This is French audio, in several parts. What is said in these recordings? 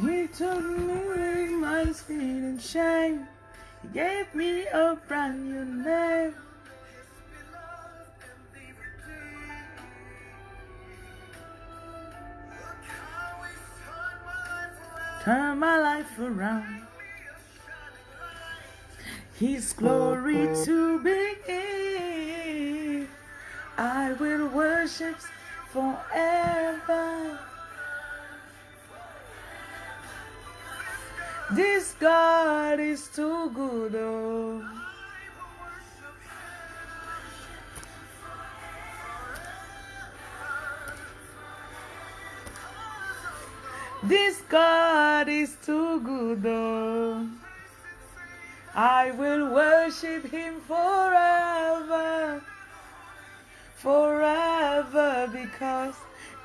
He took me my sin and shame. He gave me a brand new name. Turn my life around. His glory to be. I will worship forever. This God is too good. Oh. This God is too good. Oh. I will worship him forever. Forever because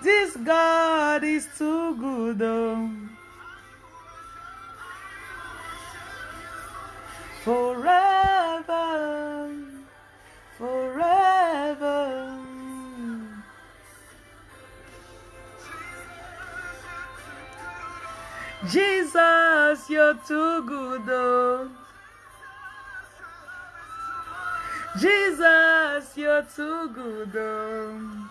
this God is too good. Oh. Forever. Forever. Jesus, you're too good, oh. Jesus, you're too good, oh.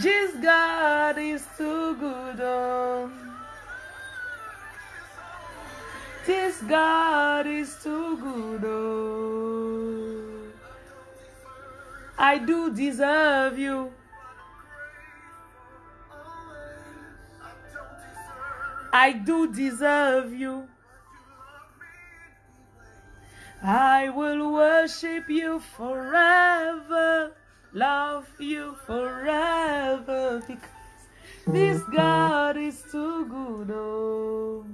Jesus, God is too good, oh. This God is too good, oh. I do deserve you. I do deserve you. I will worship you forever, love you forever, because this God is too good. Oh.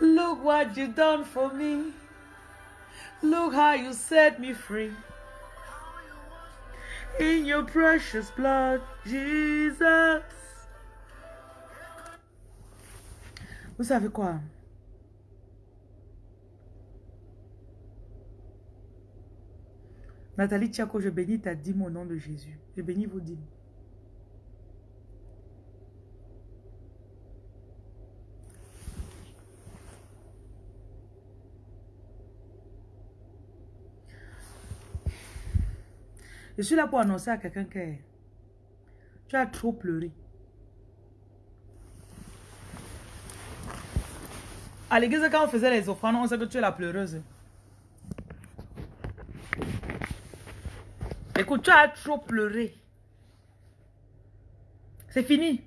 Look what you done for me. Look how you set me free. In your precious blood, Jesus. Vous savez quoi? Nathalie Tchako, je bénis ta dîme au nom de Jésus. Je bénis vos dîmes. Je suis là pour annoncer à quelqu'un que tu as trop pleuré. À l'église, quand on faisait les offrandes, on sait que tu es la pleureuse. Écoute, tu as trop pleuré. C'est fini.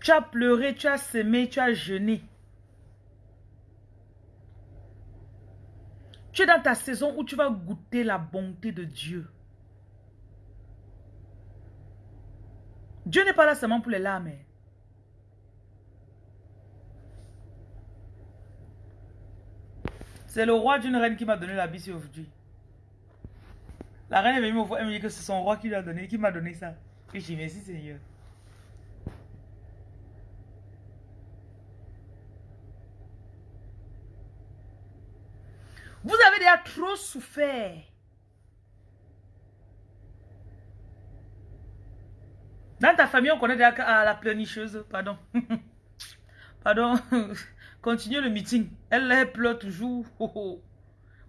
Tu as pleuré, tu as semé, tu as jeûné. Tu es dans ta saison où tu vas goûter la bonté de Dieu. Dieu n'est pas là seulement pour les larmes. hein. C'est le roi d'une reine qui m'a donné la bise aujourd'hui. La reine est venue me voir, elle me dit que c'est son roi qui lui a donné, qui m'a donné ça. Et je dis merci Seigneur. Vous avez déjà trop souffert. Dans ta famille, on connaît déjà ah, la pleurnicheuse. Pardon. Pardon. Continue le meeting. Elle, pleure toujours.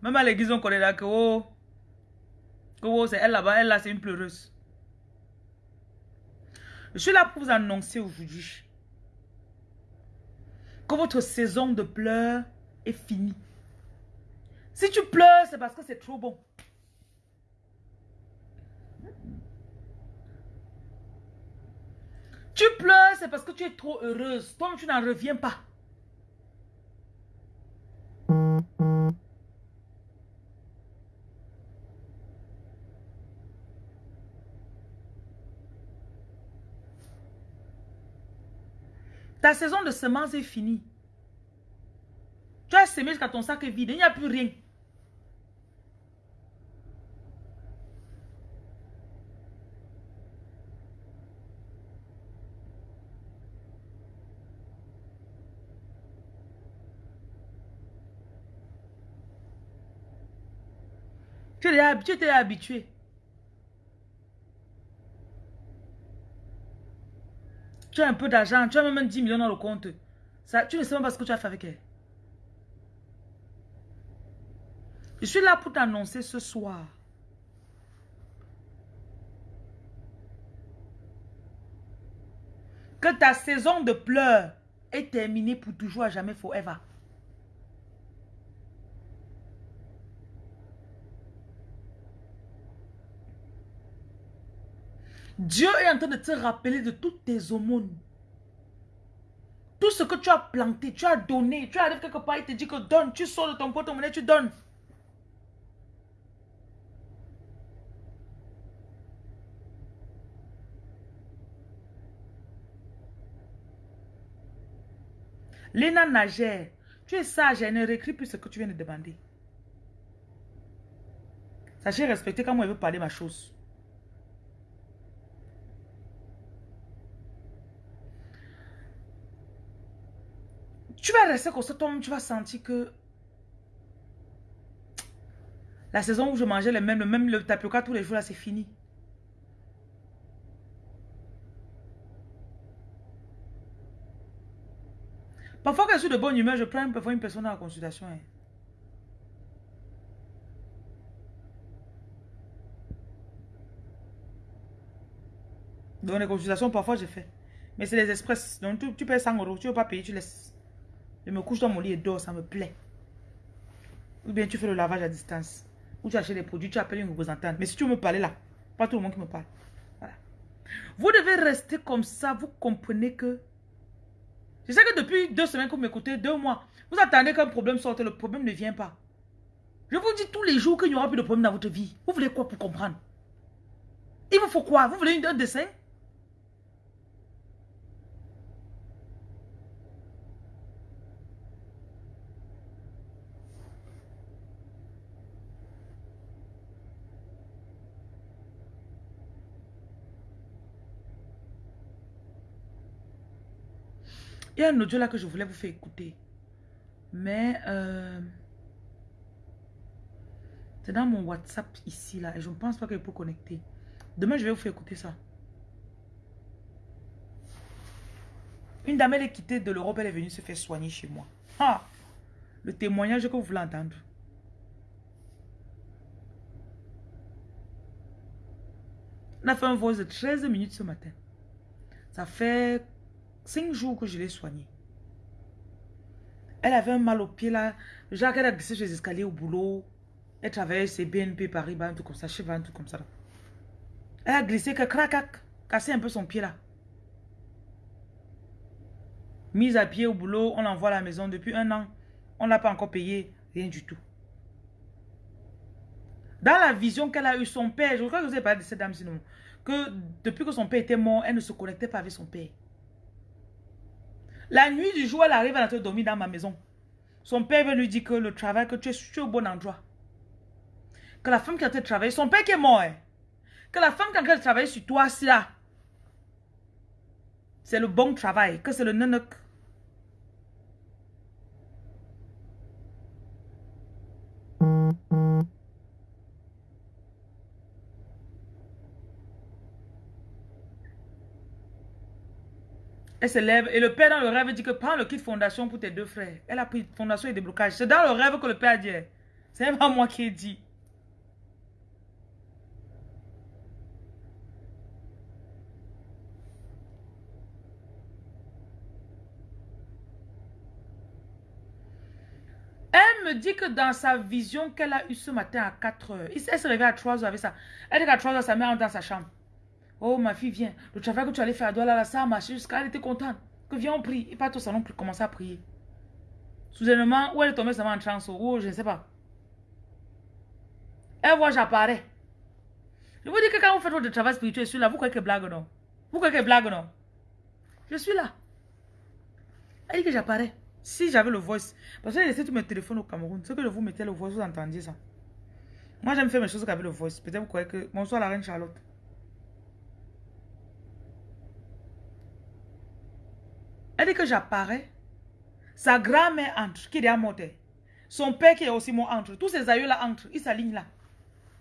Même à l'église, on connaît là que oh, oh, c'est elle là-bas. Elle là, c'est une pleureuse. Je suis là pour vous annoncer aujourd'hui que votre saison de pleurs est finie. Si tu pleures, c'est parce que c'est trop bon. Tu pleures, c'est parce que tu es trop heureuse. Toi, tu n'en reviens pas. Ta saison de semence est finie. Tu as semé jusqu'à ton sac vide. Il n'y a plus rien. Tu es habitué. Tu as un peu d'argent, tu as même 10 millions dans le compte. Ça, tu ne sais même pas ce que tu as fait avec elle. Je suis là pour t'annoncer ce soir. Que ta saison de pleurs est terminée pour toujours à jamais forever. Dieu est en train de te rappeler de toutes tes aumônes. Tout ce que tu as planté, tu as donné, tu arrives quelque part, il te dit que donne, tu sors de ton porte-monnaie, tu donnes. Léna Nagère, tu es sage, elle ne réécrit plus ce que tu viens de demander. Sachez respecter quand moi je veux parler ma chose. Tu vas rester comme ça, tu vas sentir que la saison où je mangeais le même, le même le tapioca tous les jours, là, c'est fini. Parfois, quand je suis de bonne humeur, je prends parfois une personne la consultation. Hein. Dans les consultations, parfois, je fais. Mais c'est les express. Donc, tu, tu payes 100 euros. Tu ne veux pas payer, tu laisses. Je me couche dans mon lit et dors, ça me plaît. Ou bien tu fais le lavage à distance. Ou tu achètes des produits, tu appelles une représentante. Mais si tu veux me parler là, pas tout le monde qui me parle. Voilà. Vous devez rester comme ça, vous comprenez que... Je sais que depuis deux semaines que vous m'écoutez, deux mois, vous attendez qu'un problème sorte, le problème ne vient pas. Je vous dis tous les jours qu'il n'y aura plus de problème dans votre vie. Vous voulez quoi pour comprendre? Il vous faut quoi? Vous voulez un dessin? Il y a un audio là que je voulais vous faire écouter. Mais euh, c'est dans mon WhatsApp ici là. Et je ne pense pas que je peux connecter. Demain, je vais vous faire écouter ça. Une dame, elle est quittée de l'Europe, elle est venue se faire soigner chez moi. Ah, le témoignage que vous voulez entendre. On a fait un voice de 13 minutes ce matin. Ça fait Cinq jours que je l'ai soignée. Elle avait un mal au pied là. Genre, elle a glissé sur les escaliers au boulot. Elle travaillait chez BNP Paris, un truc comme ça, chez un truc comme ça. Elle a glissé, que crac, cassé un peu son pied là. Mise à pied au boulot, on l'envoie à la maison depuis un an. On ne l'a pas encore payé, rien du tout. Dans la vision qu'elle a eue, son père, je crois que vous avez parlé de cette dame sinon, que depuis que son père était mort, elle ne se connectait pas avec son père. La nuit du jour, elle arrive, à dormir dans ma maison. Son père veut lui dire que le travail, que tu es, au bon endroit. Que la femme qui a été travailler, son père qui est mort, hein. que la femme qui a été travailler sur toi, c'est là. C'est le bon travail, que c'est le. Elle se lève et le père dans le rêve dit que prends le kit fondation pour tes deux frères. Elle a pris fondation et déblocage. C'est dans le rêve que le père dit. C'est pas moi qui ai dit. Elle me dit que dans sa vision qu'elle a eue ce matin à 4 heures, elle se réveille à 3 heures avec ça. Elle dit qu'à 3 heures, sa mère entre dans sa chambre. Oh, ma fille, viens. Le travail que tu allais faire à Douala, ça a marché jusqu'à elle était contente. Que viens, on prie. Et pas au salon commencer à prier. Soudainement, où elle est tombée, va en transe? Oh, je ne sais pas. Elle voit, j'apparais. Je vous dis que quand vous faites votre travail spirituel, je suis là. Vous croyez que blague non? Vous croyez que blague non? Je suis là. Elle dit que j'apparais. Si j'avais le voice. Parce que j'ai laissé tous mes téléphones au Cameroun. Ce que je vous mettais le voice, vous entendiez ça. Moi, j'aime faire mes choses avec le voice. Peut-être vous croyez que... Bonsoir la reine Charlotte. Que j'apparais. Sa grand-mère entre, qui est déjà morte. Son père qui est aussi mort entre. Tous ces aïeux là entrent. Ils s'alignent là.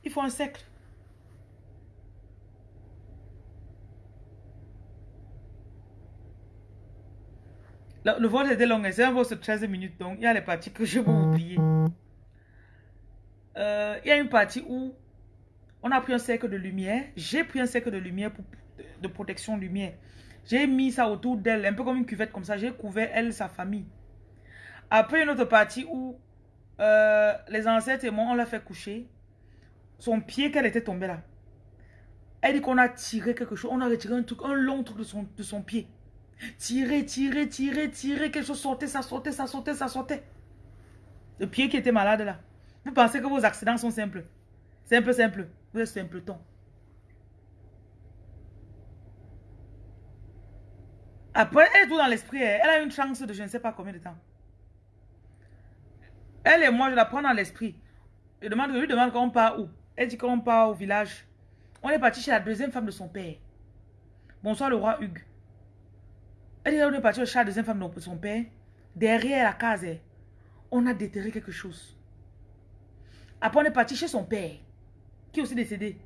Il faut un cercle. Le, le vol était long, c'est un vol de 13 minutes, donc il y a les parties que je vais oublier. Euh, il y a une partie où on a pris un cercle de lumière. J'ai pris un cercle de lumière pour, de protection lumière. J'ai mis ça autour d'elle, un peu comme une cuvette comme ça. J'ai couvert elle, sa famille. Après, une autre partie où euh, les ancêtres et moi, on l'a fait coucher. Son pied, qu'elle était tombée là. Elle dit qu'on a tiré quelque chose. On a retiré un truc, un long truc de son, pied. Tirer, tirer, tirer, tirer. Quelque chose sortait, ça sortait, ça sortait, ça sortait. Le pied qui était malade là. Vous pensez que vos accidents sont simples? Simple, simple. Vous êtes simpleton. Après, elle est tout dans l'esprit. Elle a une chance de je ne sais pas combien de temps. Elle et moi, je la prends dans l'esprit. Je, lui demande quand on part où. Elle dit qu'on part au village. On est parti chez la deuxième femme de son père. Bonsoir le roi Hugues. Elle dit qu'on est parti chez la deuxième femme de son père. Derrière la case, on a déterré quelque chose. Après, on est parti chez son père, qui est aussi décédé.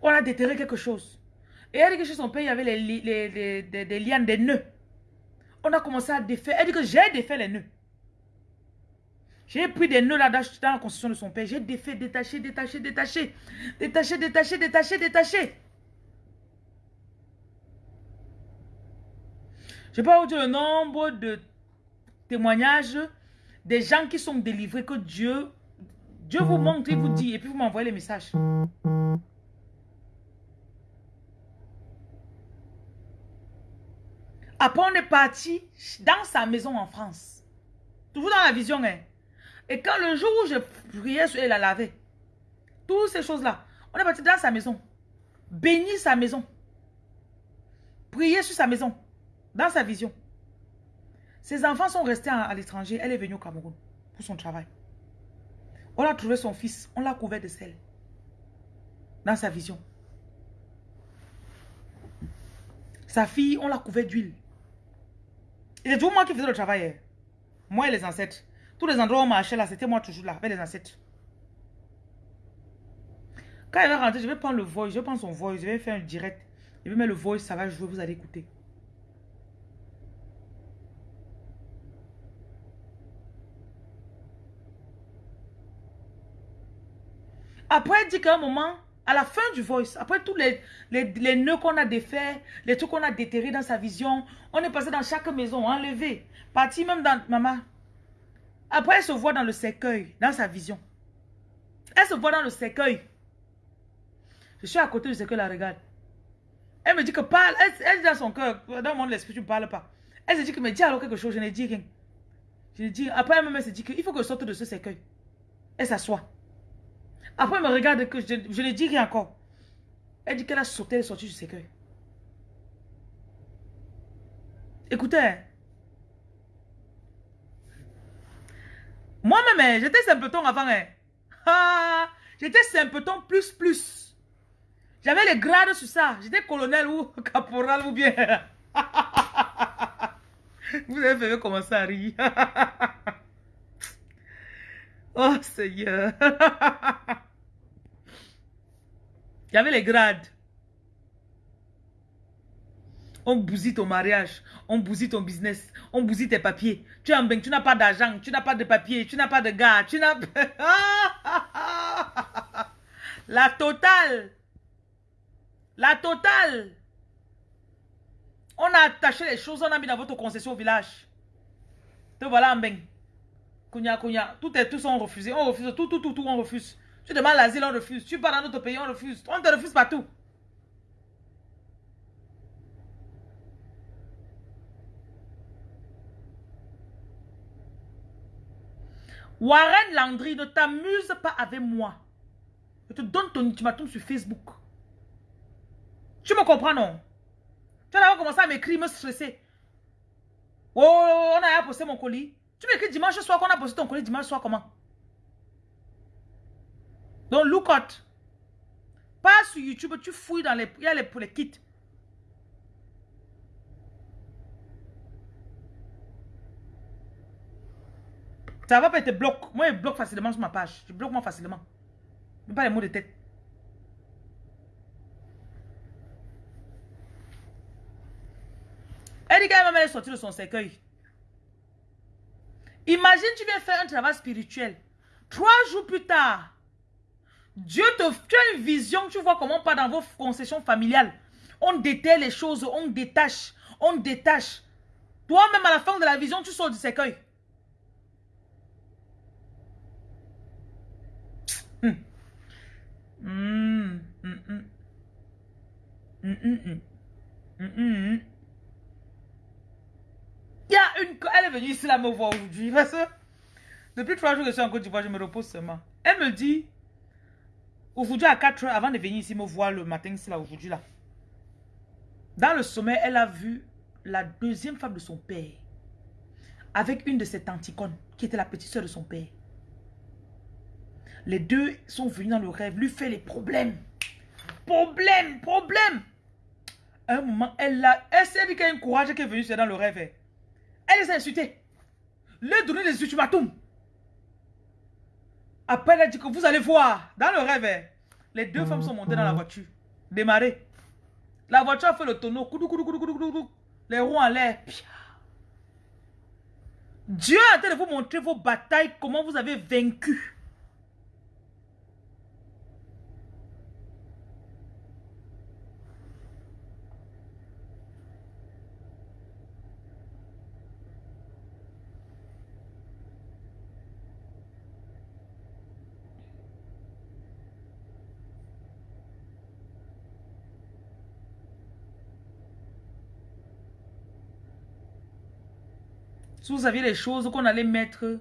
On a déterré quelque chose. Et elle dit que chez son père, il y avait les, les, des lianes, des nœuds. On a commencé à défaire. Elle dit que j'ai défait les nœuds. J'ai pris des nœuds là dans la construction de son père. J'ai défait, détaché, détaché, détaché. Détaché, détaché, détaché, détaché. Je ne peux pas vous dire le nombre de témoignages des gens qui sont délivrés que Dieu, Dieu vous montre, il vous dit, et puis vous m'envoyez les messages. Après, on est parti dans sa maison en France. Toujours dans la vision. Hein. Et quand le jour où je priais sur elle, la lavé, toutes ces choses-là, on est parti dans sa maison. Bénir sa maison. Prier sur sa maison. Dans sa vision. Ses enfants sont restés à, l'étranger. Elle est venue au Cameroun pour son travail. On a trouvé son fils. On l'a couvert de sel. Dans sa vision. Sa fille, on l'a couvert d'huile. C'est toujours moi qui faisais le travail. Hein. Moi et les ancêtres. Tous les endroits où on marchait là, c'était moi toujours là, avec les ancêtres. Quand elle va rentrer, je vais prendre le voice, je vais prendre son voice, je vais faire un direct. Je vais mettre le voice, ça va jouer, vous allez écouter. Après, elle dit qu'à un moment, à la fin du voice, après tous les, les, nœuds qu'on a défaits, les trucs qu'on a déterrés dans sa vision, on est passé dans chaque maison, enlevé, parti même dans maman. Après, elle se voit dans le cercueil, dans sa vision. Elle se voit dans le cercueil. Je suis à côté du cercueil, la regarde. Elle me dit que parle, elle, dit dans son cœur, dans de l'esprit, tu ne parles pas. Elle se dit que me dis alors quelque chose, je n'ai dit rien. Je dis, après elle me se dit qu'il faut que je sorte de ce cercueil. Elle s'assoit. Après, elle me regarde que je, je ne dis rien encore. Elle dit qu'elle a sauté, elle est sortie du cercueil. Écoutez. Hein. Moi-même, hein, j'étais simpleton avant. Hein. Ah, j'étais simpleton plus plus. J'avais les grades sur ça. J'étais colonel ou caporal ou bien. Vous avez fait commencer à rire. Oh Seigneur. Il y avait les grades? On bousille ton mariage, on bousille ton business, on bousille tes papiers. Tu es en tu n'as pas d'argent, tu n'as pas de papier, tu n'as pas de gars, tu n'as... La totale. La totale. On a attaché les choses, on a mis dans votre concession au village. Te voilà en bain. Kounya, kounya. Tout est, tout sont refusés. On refuse tout, tout, tout, tout, on refuse. Tu demandes l'asile, on refuse. Tu pars dans notre pays, on refuse. On te refuse partout. Warren Landry, ne t'amuse pas avec moi. Je te donne ton ultimatum sur Facebook. Tu me comprends, non? Tu vas commencer à m'écrire, me stresser. Oh, on a posté mon colis. Tu m'écris dimanche soir qu'on a posé ton colis dimanche soir comment? Donc, look out. Pas sur YouTube, tu fouilles dans les... Il y a les, pour les kits. Ça va pas être bloque. Moi, je bloque facilement sur ma page. Je bloque moi facilement. Même pas les mots de tête. Erika est même sortie de son cercueil. Imagine, tu viens faire un travail spirituel. Trois jours plus tard, Dieu te fait une vision, tu vois comment pas dans vos concessions familiales. On déterre les choses, on détache, on détache. Toi-même, à la fin de la vision, tu sors du cercueil. Il y a une... Elle est venue ici là me voir aujourd'hui. Parce que depuis trois jours que je suis en Côte d'Ivoire, je me repose seulement. Elle me dit, aujourd'hui à 4 heures, avant de venir ici me voir le matin, ici là, aujourd'hui là. Dans le sommet, elle a vu la deuxième femme de son père avec une de ses tanticones qui était la petite soeur de son père. Les deux sont venus dans le rêve, lui fait les problèmes. Problème, problème. un moment, elle a, elle s'est dit qu'il y a un courage qui est venu, dans le rêve. Elle les a insultés. Leur donné des ultimatums. Après, elle a dit que vous allez voir, dans le rêve, les deux femmes sont montées dans la voiture, démarrées. La voiture a fait le tonneau, les roues en l'air. Dieu a train de vous montrer vos batailles, comment vous avez vaincu. Vous aviez les choses qu'on allait mettre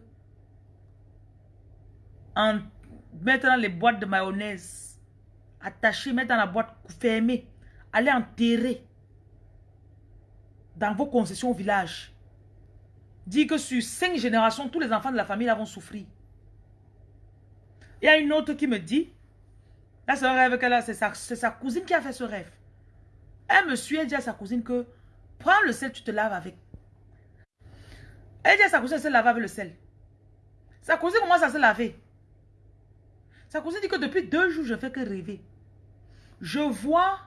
en mettre dans les boîtes de mayonnaise, attacher, mettre dans la boîte fermée, aller enterrer dans vos concessions au village. Dit que sur cinq générations, tous les enfants de la famille vont souffrir. Il y a une autre qui me dit, là c'est un rêve qu'elle a, c'est sa, sa, cousine qui a fait ce rêve. Elle me suit, elle dit à sa cousine que, prends le sel, tu te laves avec. Elle dit à sa cousine, elle se lave avec le sel. Sa cousine commence à se laver. Sa cousine dit que depuis deux jours, je fais que rêver. Je vois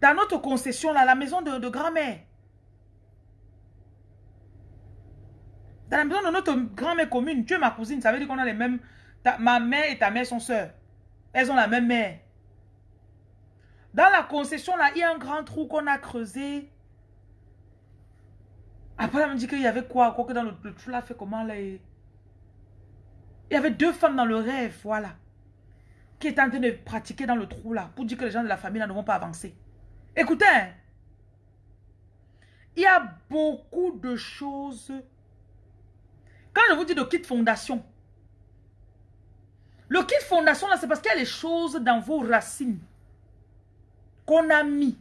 dans notre concession, là, la maison de, grand-mère. Dans la maison de notre grand-mère commune, tu es ma cousine, ça veut dire qu'on a les mêmes... ma mère et ta mère sont sœurs. Elles ont la même mère. Dans la concession, là, il y a un grand trou qu'on a creusé. Après, elle me dit qu'il y avait quoi Quoi que dans le, trou là, fait comment là Il y avait deux femmes dans le rêve, voilà. Qui étaient en train de pratiquer dans le trou là. Pour dire que les gens de la famille là ne vont pas avancer. Écoutez. Hein. Il y a beaucoup de choses. Quand je vous dis de kit fondation. Le kit fondation là, c'est parce qu'il y a les choses dans vos racines. Qu'on a mis.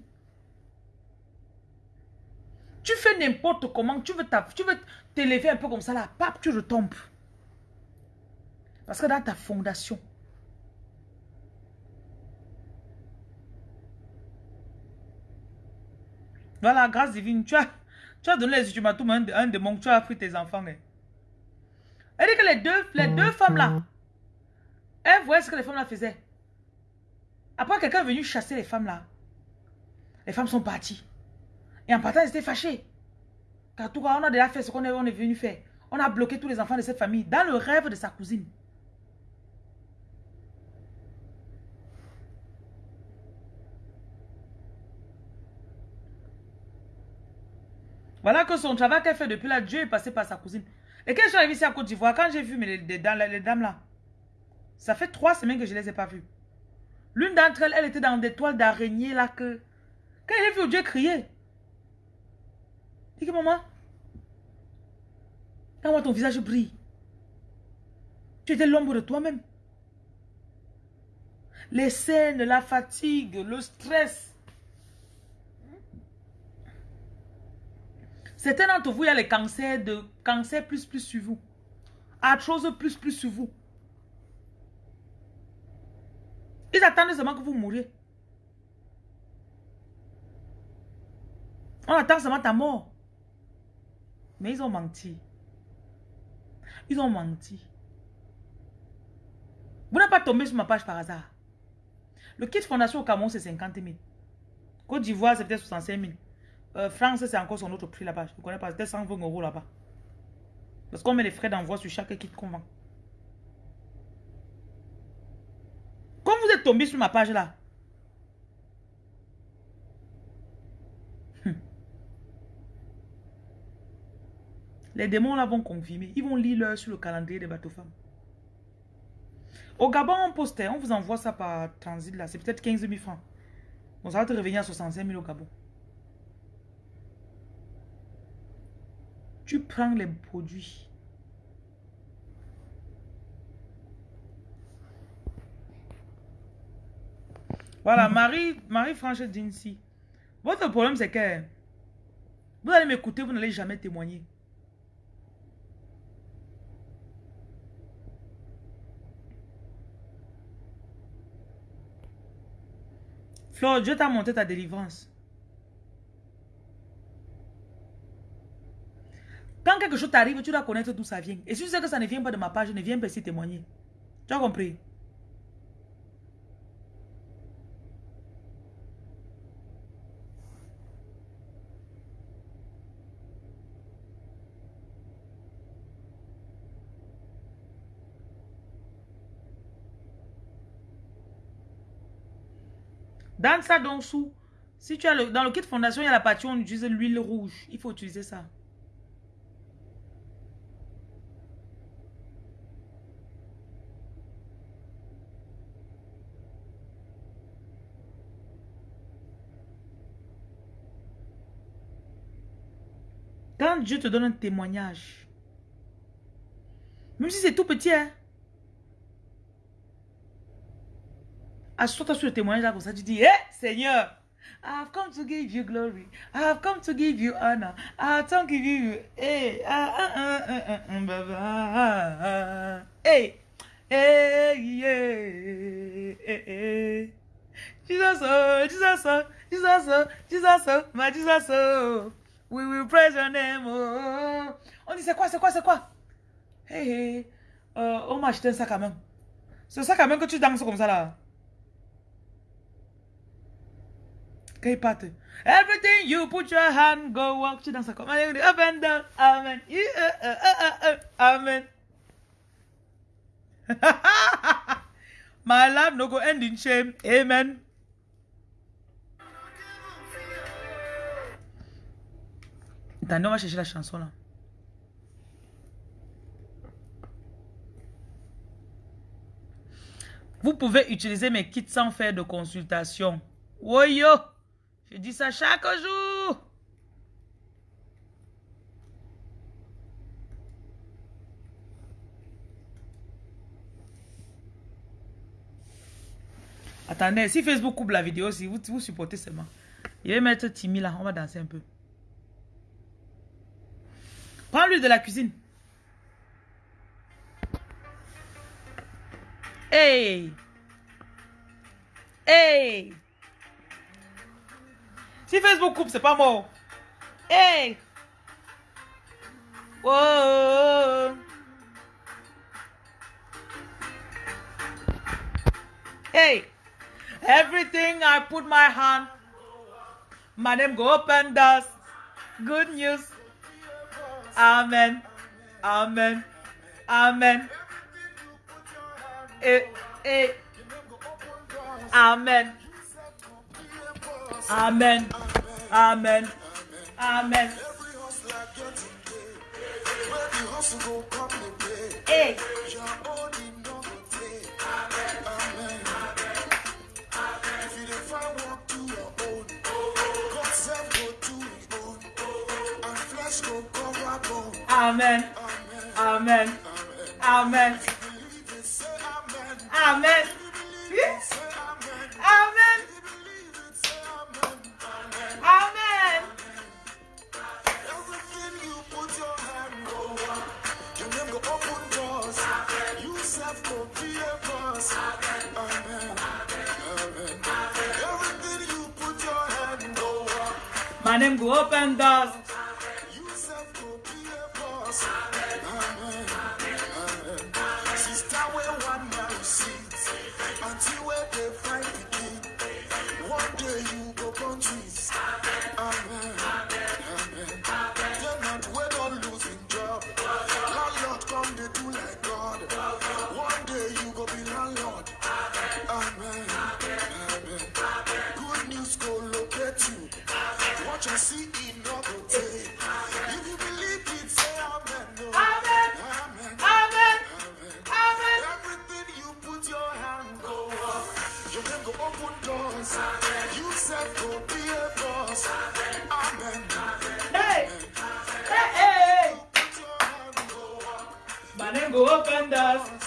Tu fais n'importe comment, tu veux t'élever un peu comme ça là, pape, tu retombes. Parce que dans ta fondation, Voilà, grâce divine, tu as, tu as donné les ultimatums à un, un démon, tu as pris tes enfants. Hein. Elle dit que les deux, les deux femmes là, elles voyaient ce que les femmes là faisaient. Après, quelqu'un est venu chasser les femmes là. Les femmes sont parties. Et en partant, ils étaient fâchés. Car tout on a déjà fait ce qu'on est, est venu faire. On a bloqué tous les enfants de cette famille dans le rêve de sa cousine. Voilà que son travail qu'elle fait depuis là, Dieu est passé par sa cousine. Et quand je suis arrivée ici à Côte d'Ivoire, quand j'ai vu les, les, les, dames là, ça fait trois semaines que je ne les ai pas vues. L'une d'entre elles, elle était dans des toiles d'araignée là que... Quand j'ai vu Dieu crier, Dis que maman, quand ton visage brille, tu étais l'ombre de toi-même. Les scènes, la fatigue, le stress. Certains d'entre vous, il y a les cancers de cancer plus plus sur vous. Arthrose plus plus sur vous. Ils attendent seulement que vous mouriez. On attend seulement ta mort. Mais ils ont menti. Ils ont menti. Vous n'êtes pas tombé sur ma page par hasard. Le kit fondation au Cameroun, c'est 50 000. Côte d'Ivoire, c'est peut-être 65 000. euh, France, c'est encore son autre prix là-bas. Je ne connais pas. C'était 120 euros là-bas. Parce qu'on met les frais d'envoi sur chaque kit qu'on vend. Quand vous êtes tombé sur ma page là, hmm. Les démons là vont confirmer. Ils vont lire l'heure sur le calendrier des bateaux femmes. Au Gabon, on postait, on vous envoie ça par transit là. C'est peut-être 15 000 francs. Bon, ça va te revenir à 65 000 au Gabon. Tu prends les produits. Voilà, Marie, Marie Franche Dinsi. Votre problème, c'est que vous allez m'écouter, vous n'allez jamais témoigner. Dieu t'a monté ta délivrance. Quand quelque chose t'arrive, tu dois connaître d'où ça vient. Et si tu sais que ça ne vient pas de ma page, ne viens pas ici témoigner. Tu as compris? Dans ça, donc, sous, si tu as le, dans le kit fondation, il y a la partie où on utilise l'huile rouge. Il faut utiliser ça. Quand Dieu te donne un témoignage, même si c'est tout petit, hein, Assois-toi sur le témoignage là comme ça, tu dis, hé hey, eh, Seigneur, I have come to give you glory. I have come to give you honor. I have come to give you. Hey, hey, hey, hey, Jesus, oh, Jesus, oh, Jesus, oh, Jesus, oh, my Jesus, oh. We will praise your name, oh. On dit, c'est quoi, c'est quoi, c'est quoi? Hey, hey, euh, on m'a acheté un sac à main. C'est un sac à main que tu danses comme ça là. Everything you put your hand, go walk. Tu danses comme up and down. Amen. Uh, uh, uh, Amen. My life no go end in shame. Amen. Attendez, on va chercher la chanson là. Vous pouvez utiliser mes kits sans faire de consultation. Woyo! Je dis ça chaque jour. Attendez, si Facebook coupe la vidéo, si vous, supportez seulement. Je vais mettre Timmy là, on va danser un peu. Prends-lui de la cuisine. Hey! Hey! Si Facebook coupe, c'est pas mort. Hey! Whoa! Hey! Everything I put my hand, my name go up and does. Good news. Amen. Amen. Amen. Eh, eh. Amen. Amen. Amen. Amen. Hey. Amen. Amen. Amen. Amen. Amen. my name go up and. Your name go open doors. You self go be a boss. Amen. Hey. Hey, hey. Put your hand. My name go open doors.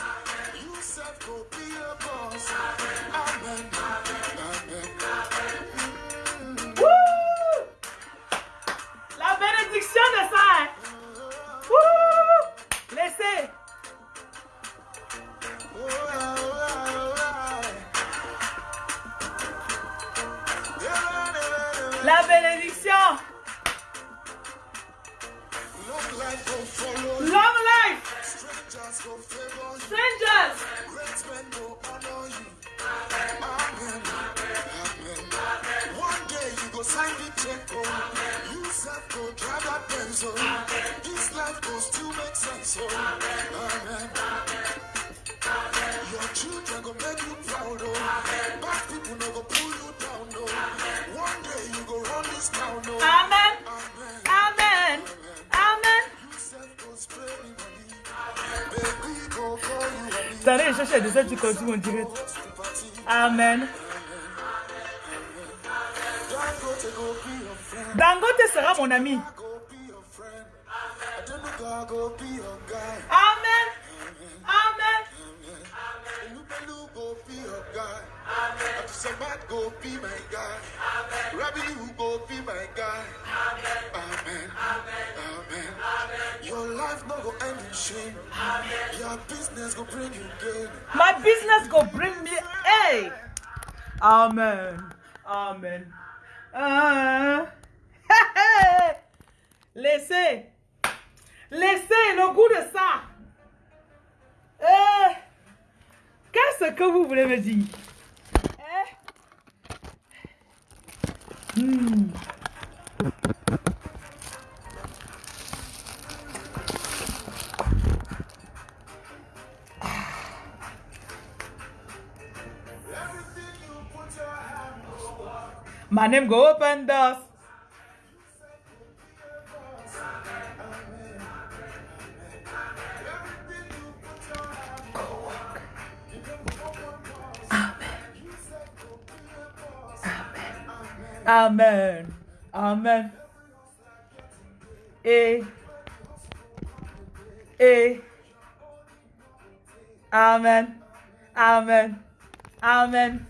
Cherché de ça, tu continues en direct. Amen. Dangote sera mon ami. Atisamat go be my guy. Rabbi you go be my guy. Amen. Amen. Your life no go end in shame. Your business go bring you gain. My business go bring me. Hey. Amen. Amen. Ah. Laissez. Laissez le goût de ça. Eh. Qu'est-ce que vous voulez me dire? Hmm. Everything you put your hand on. My name go open doors. Everything Amen. Amen. Et. Et. Amen. Amen. Amen.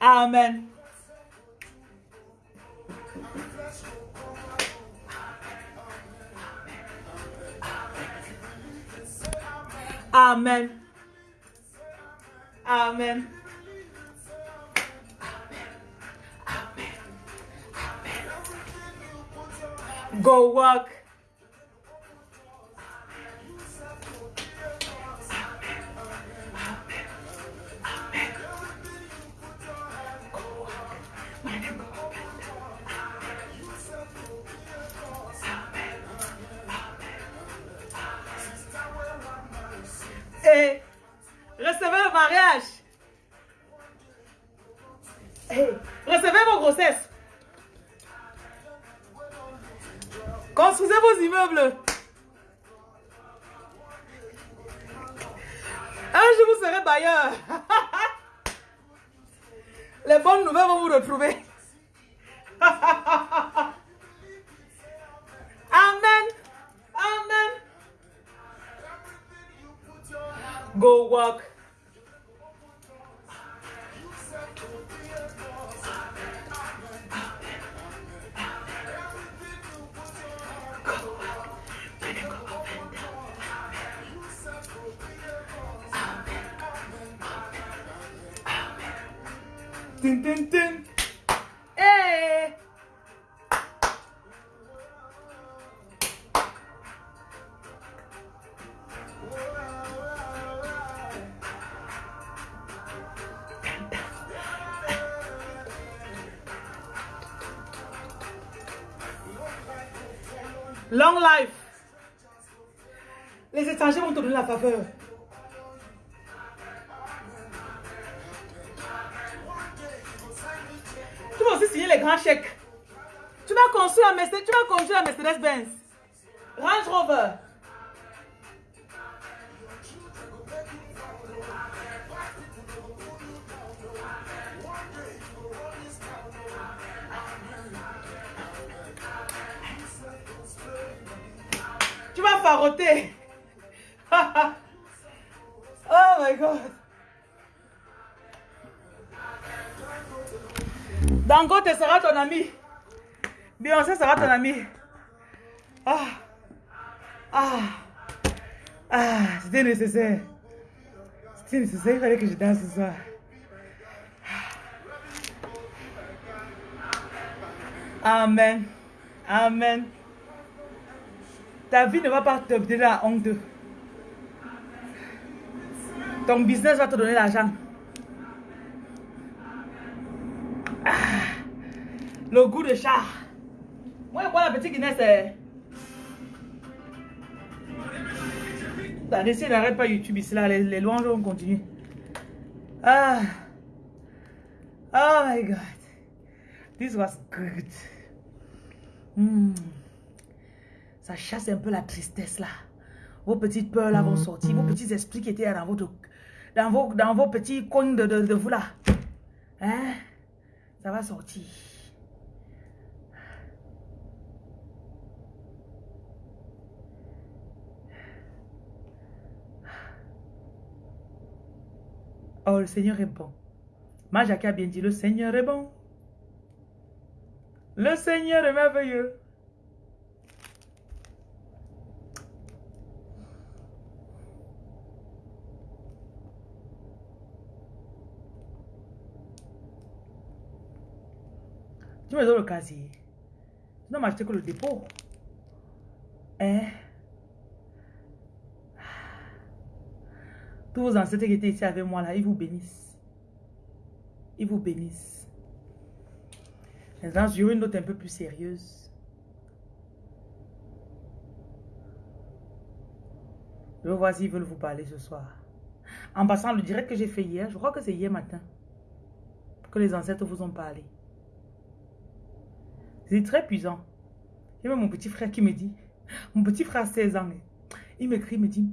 Amen. Amen. Amen. Go walk. Et recevez le mariage. Et recevez vos grossesses. Construisez vos immeubles. Un jour, vous serez bailleur. Les bonnes nouvelles vont vous retrouver. Amen. Amen. Go walk. Hey. Long life. Les étrangers vont te donner la faveur. Mercedes-Benz. Range Rover. Tu vas faroter. oh my God. Dangote sera ton ami. Beyoncé sera ton ami. Ah. Ah. Ah. C'était nécessaire. C'était nécessaire. Il fallait que je danse ce soir. Amen. Amen. Ta vie ne va pas te donner la honte. Ton business va te donner l'argent. Ah. Le goût de chat. Moi, moi, la petite Guinness, c'est... Attendez, si n'arrête pas YouTube ici, là, les, les louanges vont continuer. Ah. Oh my God. This was good. Hmm. Ça chasse un peu la tristesse là. Vos petites peurs là vont sortir. Vos petits esprits qui étaient dans, votre, dans, vos, dans vos petits coins de, de, de vous là. Hein? Ça va sortir. Oh, le Seigneur est bon. Ma Jacques a bien dit, le Seigneur est bon. Le Seigneur est merveilleux. Tu me donnes le casier. Tu n'as acheté que le dépôt. Hein? Tous vos ancêtres qui étaient ici avec moi là, ils vous bénissent. Ils vous bénissent. Maintenant, sur une note un peu plus sérieuse. Vais voir s'ils veulent vous parler ce soir. En passant, le direct que j'ai fait hier, je crois que c'est hier matin, que les ancêtres vous ont parlé. C'est très puissant. Il y a même mon petit frère qui me dit, mon petit frère 16 ans, il m'écrit, il me dit,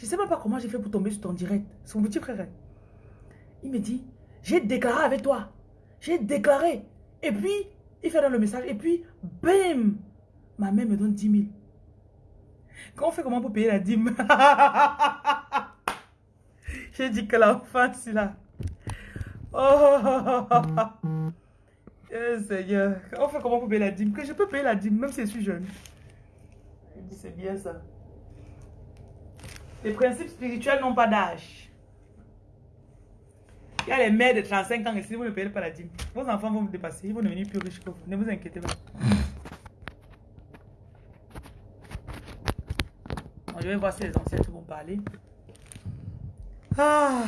je ne sais même pas comment j'ai fait pour tomber sur ton direct. Mon petit frère. Il me dit, j'ai déclaré avec toi. J'ai déclaré. Et puis, il fait dans le message. Et puis, bam, ma mère me donne 10 000. Quand on fait comment pour payer la dîme? J'ai dit que l'enfant, c'est là. Oh, eh, Seigneur. On fait comment pour payer la dîme? Que je peux payer la dîme, même si je suis jeune. Il dit, c'est bien ça. Les principes spirituels n'ont pas d'âge. Il y a les mères de 35 ans ici, vous ne payez pas la dîme. Vos enfants vont vous dépasser, ils vont devenir plus riches que vous. Ne vous inquiétez pas. je vais voir si les ancêtres vont parler. Ah.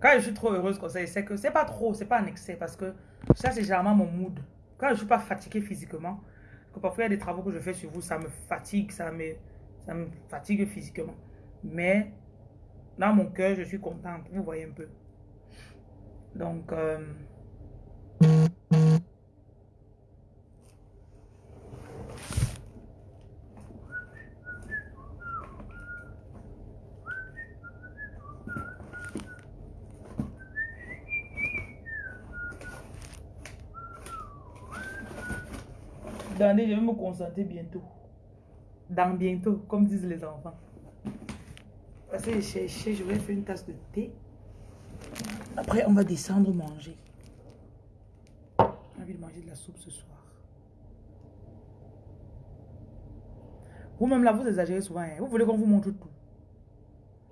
Quand je suis trop heureuse comme ça, c'est que c'est pas trop, c'est pas un excès parce que ça c'est généralement mon mood. Quand je suis pas fatiguée physiquement, parfois il y a des travaux que je fais sur vous, ça me fatigue, ça me, ça me fatigue physiquement. Mais dans mon cœur, je suis contente, vous voyez un peu. Donc, euh, Je vais me concentrer bientôt. Dans bientôt, comme disent les enfants. Parce que j'ai cherché, je vais faire une tasse de thé. Après, on va descendre manger. J'ai envie de manger de la soupe ce soir. Vous-même là, vous exagérez souvent. hein. Vous voulez qu'on vous montre tout.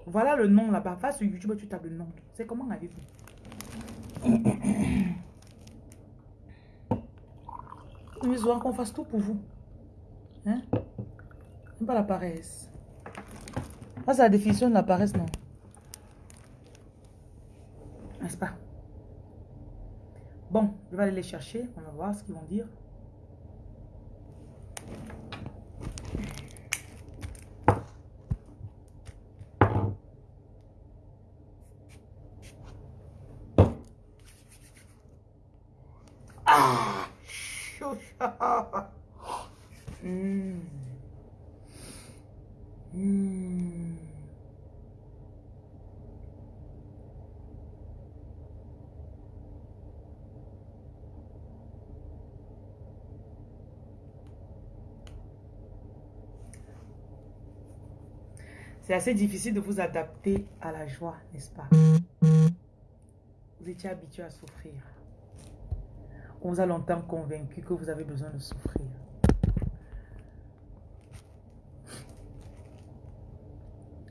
Voilà le nom là-bas. Va sur YouTube, tu tapes le nom. C'est comment avez-vous Qu'on fasse tout pour vous. Hein? Pas la paresse. Ah, c'est la définition de la paresse, non? N'est-ce pas? Bon, je vais aller les chercher. On va voir ce qu'ils vont dire. Hmm. Hmm. C'est assez difficile de vous adapter à la joie, n'est-ce pas? Vous étiez habitué à souffrir. On vous a longtemps convaincu que vous avez besoin de souffrir.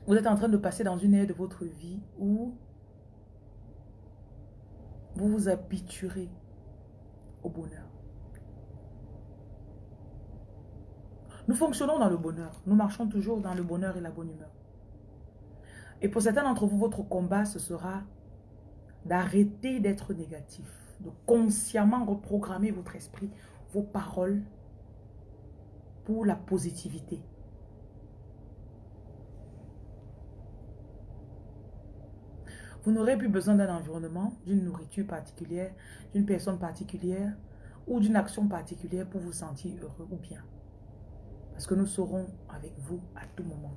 Vous êtes en train de passer dans une ère de votre vie où vous vous habituerez au bonheur. Nous fonctionnons dans le bonheur. Nous marchons toujours dans le bonheur et la bonne humeur. Et pour certains d'entre vous, votre combat, ce sera d'arrêter d'être négatif, de consciemment reprogrammer votre esprit, vos paroles pour la positivité. Vous n'aurez plus besoin d'un environnement, d'une nourriture particulière, d'une personne particulière ou d'une action particulière pour vous sentir heureux ou bien. Parce que nous serons avec vous à tout moment.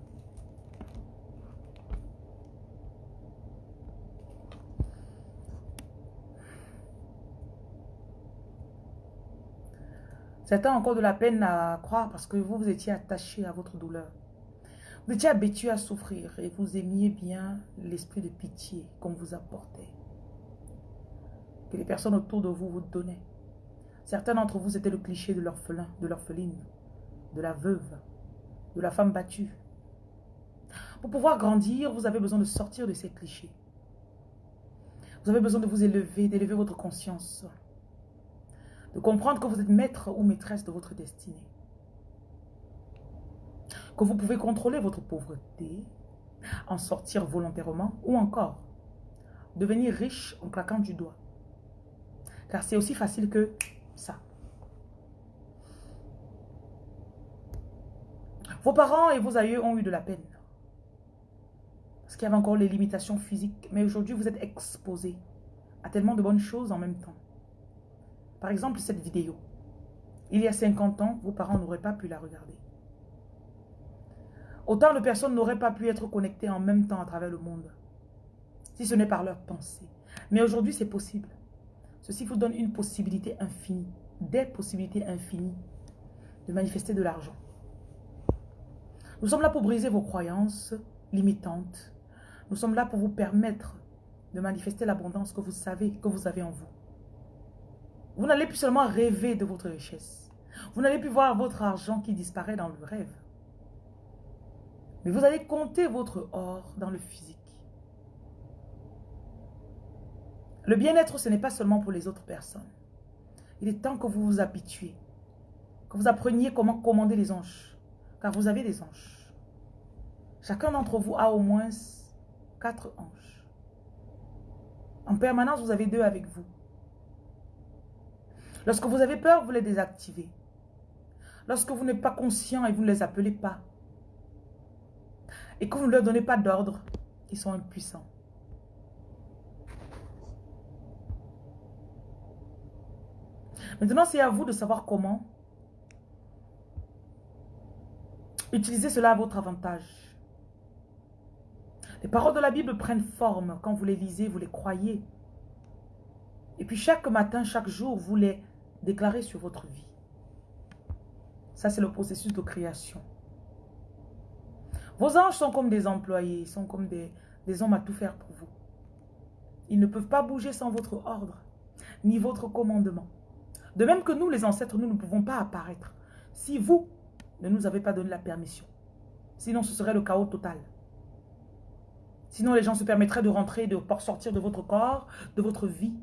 Certains ont encore de la peine à croire parce que vous, vous étiez attaché à votre douleur. Vous étiez habitué à souffrir et vous aimiez bien l'esprit de pitié qu'on vous apportait. Que les personnes autour de vous vous donnaient. Certains d'entre vous étaient le cliché de l'orphelin, de l'orpheline, de la veuve, de la femme battue. Pour pouvoir grandir, vous avez besoin de sortir de ces clichés. Vous avez besoin de vous élever, d'élever votre conscience. De comprendre que vous êtes maître ou maîtresse de votre destinée que vous pouvez contrôler votre pauvreté, en sortir volontairement ou encore devenir riche en claquant du doigt. Car c'est aussi facile que ça. Vos parents et vos aïeux ont eu de la peine. Parce qu'il y avait encore les limitations physiques. Mais aujourd'hui, vous êtes exposé à tellement de bonnes choses en même temps. Par exemple, cette vidéo. Il y a 50 ans, vos parents n'auraient pas pu la regarder. Autant de personnes n'auraient pas pu être connectées en même temps à travers le monde, si ce n'est par leur pensée. Mais aujourd'hui, c'est possible. Ceci vous donne une possibilité infinie, des possibilités infinies de manifester de l'argent. Nous sommes là pour briser vos croyances limitantes. Nous sommes là pour vous permettre de manifester l'abondance que vous savez que vous avez en vous. Vous n'allez plus seulement rêver de votre richesse. Vous n'allez plus voir votre argent qui disparaît dans le rêve. Mais vous allez compter votre or dans le physique. Le bien-être, ce n'est pas seulement pour les autres personnes. Il est temps que vous vous habituez. Que vous appreniez comment commander les anges. Car vous avez des anges. Chacun d'entre vous a au moins quatre anges. En permanence, vous avez deux avec vous. Lorsque vous avez peur, vous les désactivez. Lorsque vous n'êtes pas conscient et vous ne les appelez pas, et que vous ne leur donnez pas d'ordre, ils sont impuissants. Maintenant, c'est à vous de savoir comment utiliser cela à votre avantage. Les paroles de la Bible prennent forme. Quand vous les lisez, vous les croyez. Et puis chaque matin, chaque jour, vous les déclarez sur votre vie. Ça, c'est le processus de création. Vos anges sont comme des employés, ils sont comme des, hommes à tout faire pour vous. Ils ne peuvent pas bouger sans votre ordre, ni votre commandement. De même que nous, les ancêtres, nous ne pouvons pas apparaître si vous ne nous avez pas donné la permission. Sinon, ce serait le chaos total. Sinon, les gens se permettraient de rentrer, de sortir de votre corps, de votre vie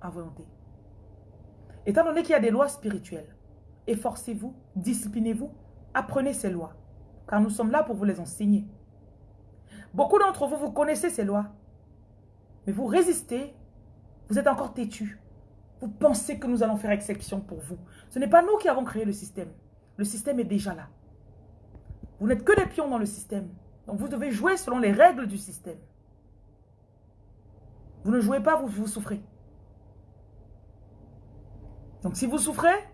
à volonté. Étant donné qu'il y a des lois spirituelles, efforcez-vous, disciplinez-vous, apprenez ces lois car nous sommes là pour vous les enseigner. Beaucoup d'entre vous, vous connaissez ces lois, mais vous résistez, vous êtes encore têtu. Vous pensez que nous allons faire exception pour vous. Ce n'est pas nous qui avons créé le système. Le système est déjà là. Vous n'êtes que des pions dans le système. Donc vous devez jouer selon les règles du système. Vous ne jouez pas, vous, vous souffrez. Donc si vous souffrez,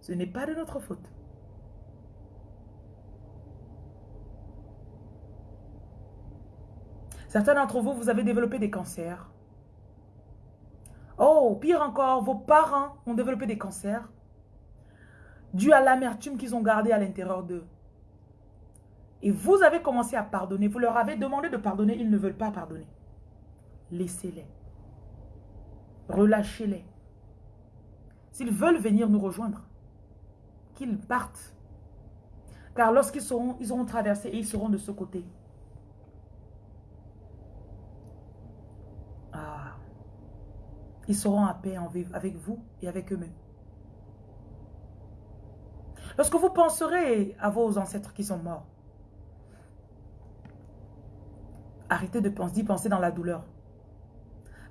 Ce n'est pas de notre faute. Certains d'entre vous, vous avez développé des cancers. Oh, pire encore, vos parents ont développé des cancers dû à l'amertume qu'ils ont gardée à l'intérieur d'eux. Et vous avez commencé à pardonner. Vous leur avez demandé de pardonner, ils ne veulent pas pardonner. Laissez-les. Relâchez-les. S'ils veulent venir nous rejoindre, qu'ils partent. Car lorsqu'ils seront, ils auront traversé et ils seront de ce côté. Ah. Ils seront à paix avec vous et avec eux-mêmes. Lorsque vous penserez à vos ancêtres qui sont morts, arrêtez de penser, dans la douleur.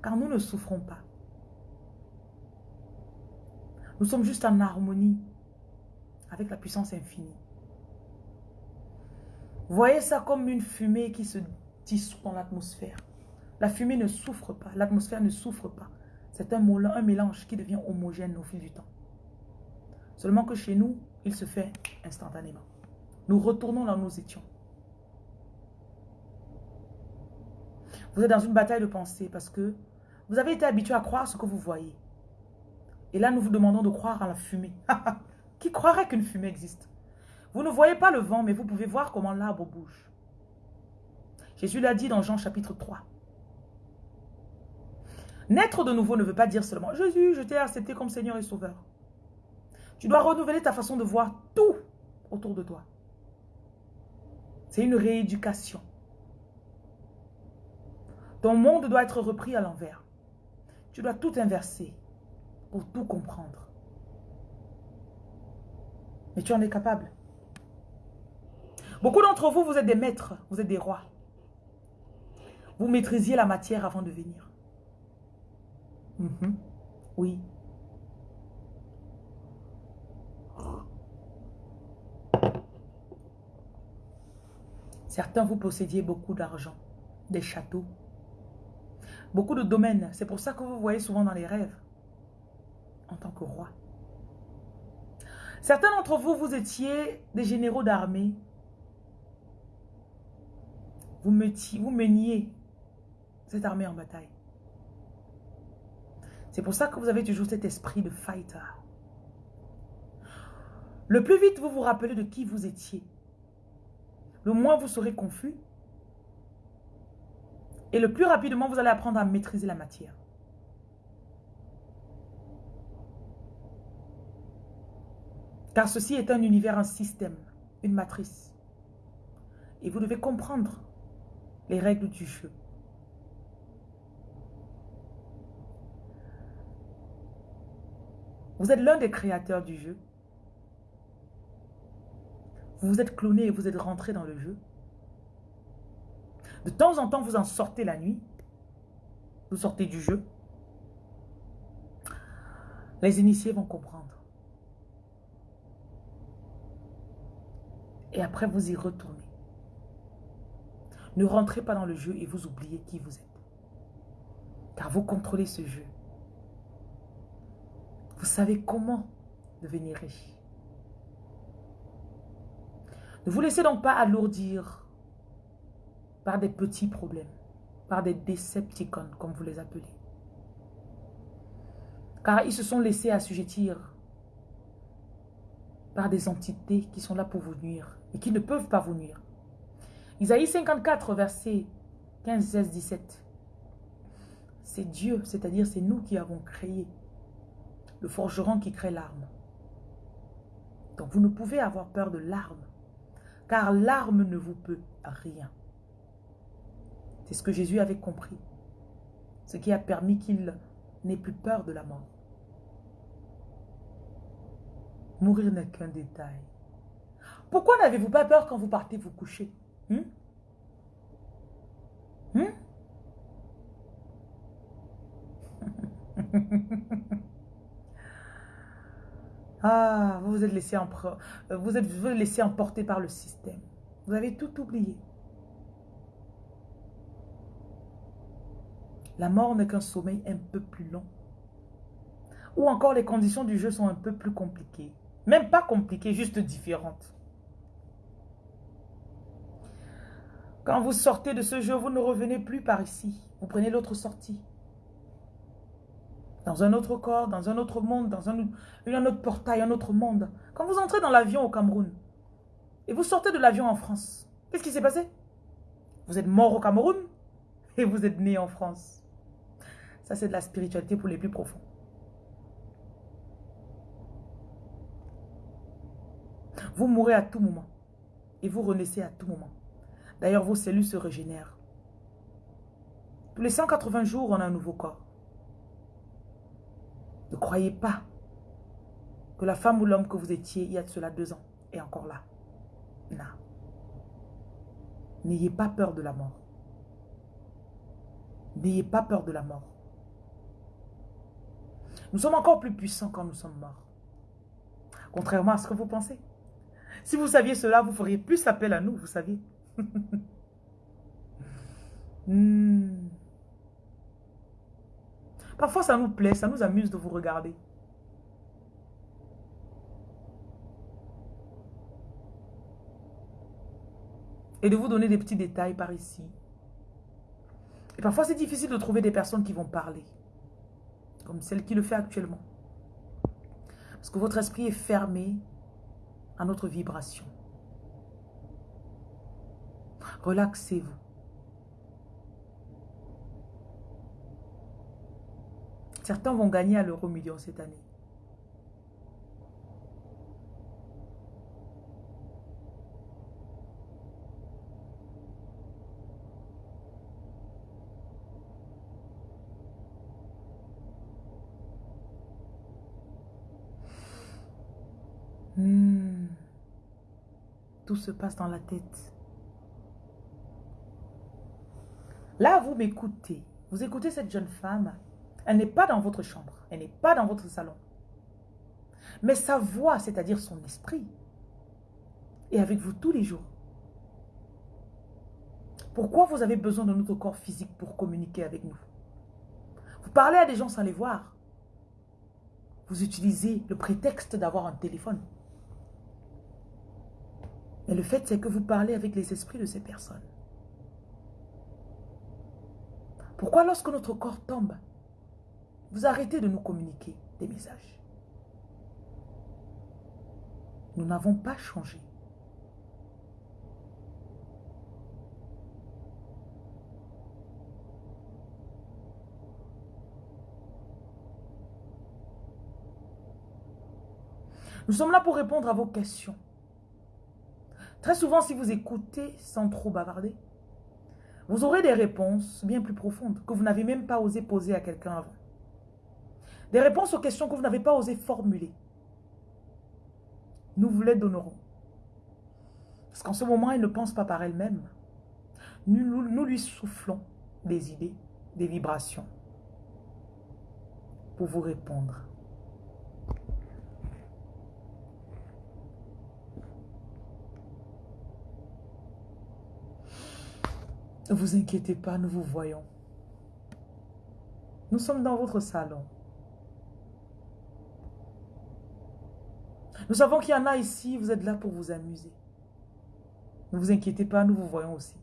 Car nous ne souffrons pas. Nous sommes juste en harmonie avec la puissance infinie. Voyez ça comme une fumée qui se dissout dans l'atmosphère. La fumée ne souffre pas, l'atmosphère ne souffre pas. C'est un, mélange qui devient homogène au fil du temps. Seulement que chez nous, il se fait instantanément. Nous retournons là où nous étions. Vous êtes dans une bataille de pensée parce que vous avez été habitué à croire ce que vous voyez. Et là, nous vous demandons de croire à la fumée. Qui croirait qu'une fumée existe? Vous ne voyez pas le vent, mais vous pouvez voir comment l'arbre bouge. Jésus l'a dit dans Jean chapitre 3. Naître de nouveau ne veut pas dire seulement « Jésus, je t'ai accepté comme Seigneur et Sauveur ». Tu dois renouveler ta façon de voir tout autour de toi. C'est une rééducation. Ton monde doit être repris à l'envers. Tu dois tout inverser pour tout comprendre. Mais tu en es capable. Beaucoup d'entre vous, vous êtes des maîtres, vous êtes des rois. Vous maîtrisiez la matière avant de venir. Mhm. Oui. Certains, vous possédiez beaucoup d'argent, des châteaux, beaucoup de domaines. C'est pour ça que vous voyez souvent dans les rêves, en tant que roi. Certains d'entre vous, vous étiez des généraux d'armée. Vous, vous meniez cette armée en bataille. C'est pour ça que vous avez toujours cet esprit de fighter. Le plus vite vous vous rappelez de qui vous étiez, le moins vous serez confus. Et le plus rapidement, vous allez apprendre à maîtriser la matière. Car ceci est un univers, un système, une matrice. Et vous devez comprendre les règles du jeu. Vous êtes l'un des créateurs du jeu. Vous vous êtes cloné et vous êtes rentré dans le jeu. De temps en temps, vous en sortez la nuit. Vous sortez du jeu. Les initiés vont comprendre. Et après, vous y retournez. Ne rentrez pas dans le jeu et vous oubliez qui vous êtes. Car vous contrôlez ce jeu. Vous savez comment devenir riche. Ne vous laissez donc pas alourdir par des petits problèmes, par des décepticons, comme vous les appelez. Car ils se sont laissés assujettir par des entités qui sont là pour vous nuire et qui ne peuvent pas vous nuire. Isaïe 54, verset 15, 16, 17. C'est Dieu, c'est-à-dire c'est nous qui avons créé le forgeron qui crée l'arme. Donc vous ne pouvez avoir peur de l'arme car l'arme ne vous peut rien. C'est ce que Jésus avait compris, ce qui a permis qu'il n'ait plus peur de la mort. Mourir n'est qu'un détail. Pourquoi n'avez-vous pas peur quand vous partez vous coucher hmm? Hmm? Ah, vous vous êtes laissé, vous êtes laissé emporter par le système. Vous avez tout oublié. La mort n'est qu'un sommeil un peu plus long. Ou encore les conditions du jeu sont un peu plus compliquées. Même pas compliquée, juste différente. Quand vous sortez de ce jeu, vous ne revenez plus par ici. Vous prenez l'autre sortie. Dans un autre corps, dans un autre monde, dans un, autre portail, un autre monde. Quand vous entrez dans l'avion au Cameroun, et vous sortez de l'avion en France, qu'est-ce qui s'est passé? Vous êtes mort au Cameroun et vous êtes né en France. Ça, c'est de la spiritualité pour les plus profonds. Vous mourrez à tout moment. Et vous renaissez à tout moment. D'ailleurs, vos cellules se régénèrent. Tous les 180 jours, on a un nouveau corps. Ne croyez pas que la femme ou l'homme que vous étiez il y a de cela deux ans est encore là. N'ayez pas peur de la mort. N'ayez pas peur de la mort. Nous sommes encore plus puissants quand nous sommes morts. Contrairement à ce que vous pensez. Si vous saviez cela, vous feriez plus appel à nous, vous saviez. Hmm. Parfois, ça nous plaît, ça nous amuse de vous regarder. Et de vous donner des petits détails par ici. Et parfois, c'est difficile de trouver des personnes qui vont parler. Comme celle qui le fait actuellement. Parce que votre esprit est fermé à notre vibration. Relaxez-vous. Certains vont gagner à l'euro million cette année. Hmm. Tout se passe dans la tête. Là, vous m'écoutez. Vous écoutez cette jeune femme. Elle n'est pas dans votre chambre. Elle n'est pas dans votre salon. Mais sa voix, c'est-à-dire son esprit, est avec vous tous les jours. Pourquoi vous avez besoin de notre corps physique pour communiquer avec nous? Vous parlez à des gens sans les voir. Vous utilisez le prétexte d'avoir un téléphone. Mais le fait, c'est que vous parlez avec les esprits de ces personnes. Pourquoi lorsque notre corps tombe, vous arrêtez de nous communiquer des messages? Nous n'avons pas changé. Nous sommes là pour répondre à vos questions. Très souvent, si vous écoutez sans trop bavarder, vous aurez des réponses bien plus profondes que vous n'avez même pas osé poser à quelqu'un avant. Des réponses aux questions que vous n'avez pas osé formuler. Nous vous les donnerons. Parce qu'en ce moment, elle ne pense pas par elle-même. Nous, nous lui soufflons des idées, des vibrations pour vous répondre. Ne vous inquiétez pas, nous vous voyons. Nous sommes dans votre salon. Nous savons qu'il y en a ici, vous êtes là pour vous amuser. Ne vous inquiétez pas, nous vous voyons aussi.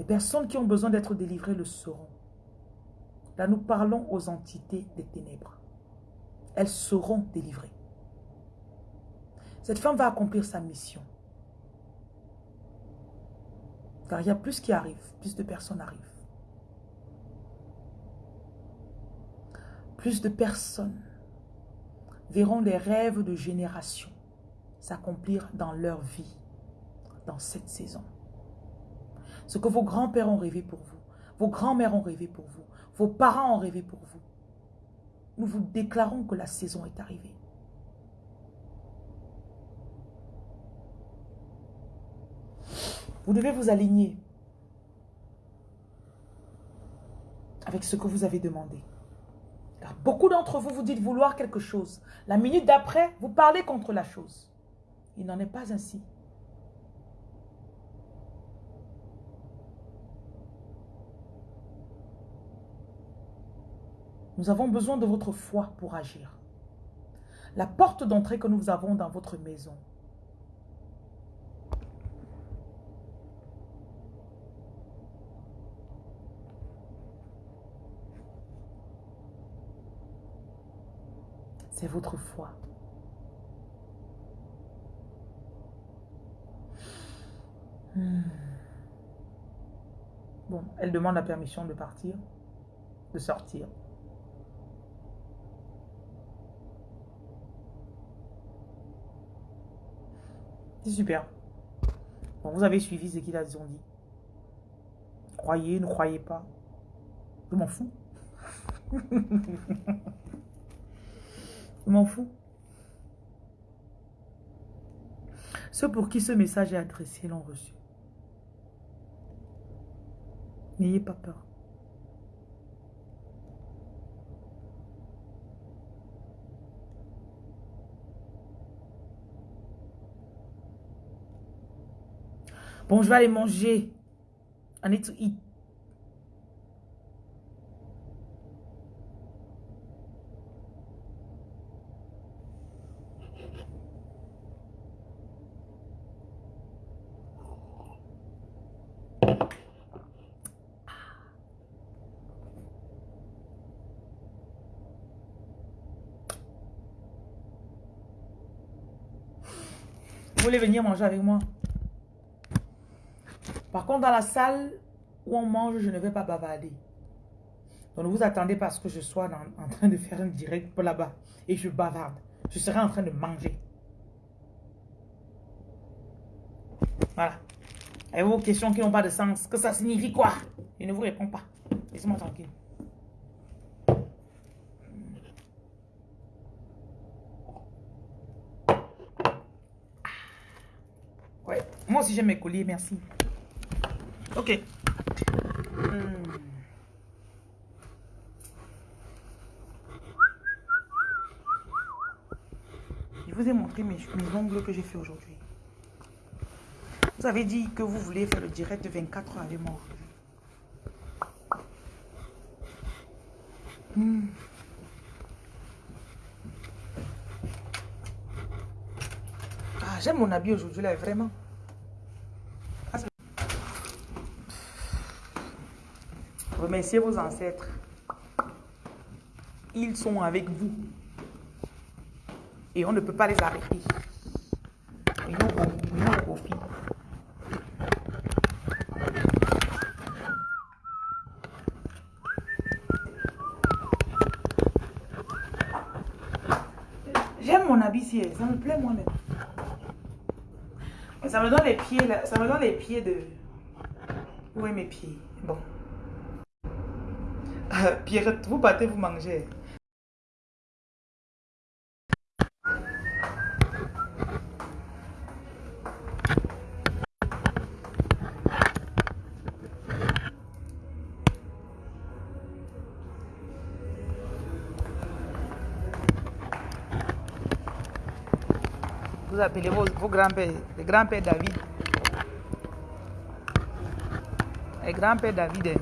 Les personnes qui ont besoin d'être délivrées le seront. Là, nous parlons aux entités des ténèbres. Elles seront délivrées. Cette femme va accomplir sa mission. Car il y a plus qui arrive, plus de personnes arrivent. Plus de personnes verront les rêves de génération s'accomplir dans leur vie, dans cette saison. Ce que vos grands-pères ont rêvé pour vous, vos grands-mères ont rêvé pour vous, vos parents ont rêvé pour vous. Nous vous déclarons que la saison est arrivée. Vous devez vous aligner avec ce que vous avez demandé. Car beaucoup d'entre vous, vous dites vouloir quelque chose. La minute d'après, vous parlez contre la chose. Il n'en est pas ainsi. Nous avons besoin de votre foi pour agir. La porte d'entrée que nous avons dans votre maison. C'est votre foi. Hmm. Bon, elle demande la permission de partir, de sortir. C'est super. Bon, vous avez suivi ce qu'ils ont dit. Croyez, ne croyez pas. Je m'en fous. Je m'en fous. Ceux pour qui ce message est adressé l'ont reçu. N'ayez pas peur. Bon, je vais aller manger. I need to eat. Voulez venir manger avec moi Par contre, dans la salle où on mange, je ne vais pas bavarder. Donc, vous attendez pas que je sois en, train de faire un direct pour là-bas et je bavarde. Je serai en train de manger. Voilà. Et vos questions qui n'ont pas de sens, que ça signifie quoi? Je ne vous réponds pas. Laissez-moi tranquille. Moi aussi, j'aime mes colliers, merci. Ok. Hmm. Je vous ai montré mes, ongles que j'ai fait aujourd'hui. Vous avez dit que vous voulez faire le direct de 24 heures avec moi. Hmm. Ah, j'aime mon habit aujourd'hui là, vraiment. Remerciez vos ancêtres. Ils sont avec vous. Et on ne peut pas les arrêter. Ils nous profit. J'aime mon habit ça me plaît moi-même. Ça me donne les pieds, ça me donne les pieds de... Où est mes pieds? Pierrette, vous battez, vous mangez. Vous appelez vos, grands-pères, les grands-pères David. Les grands-pères David.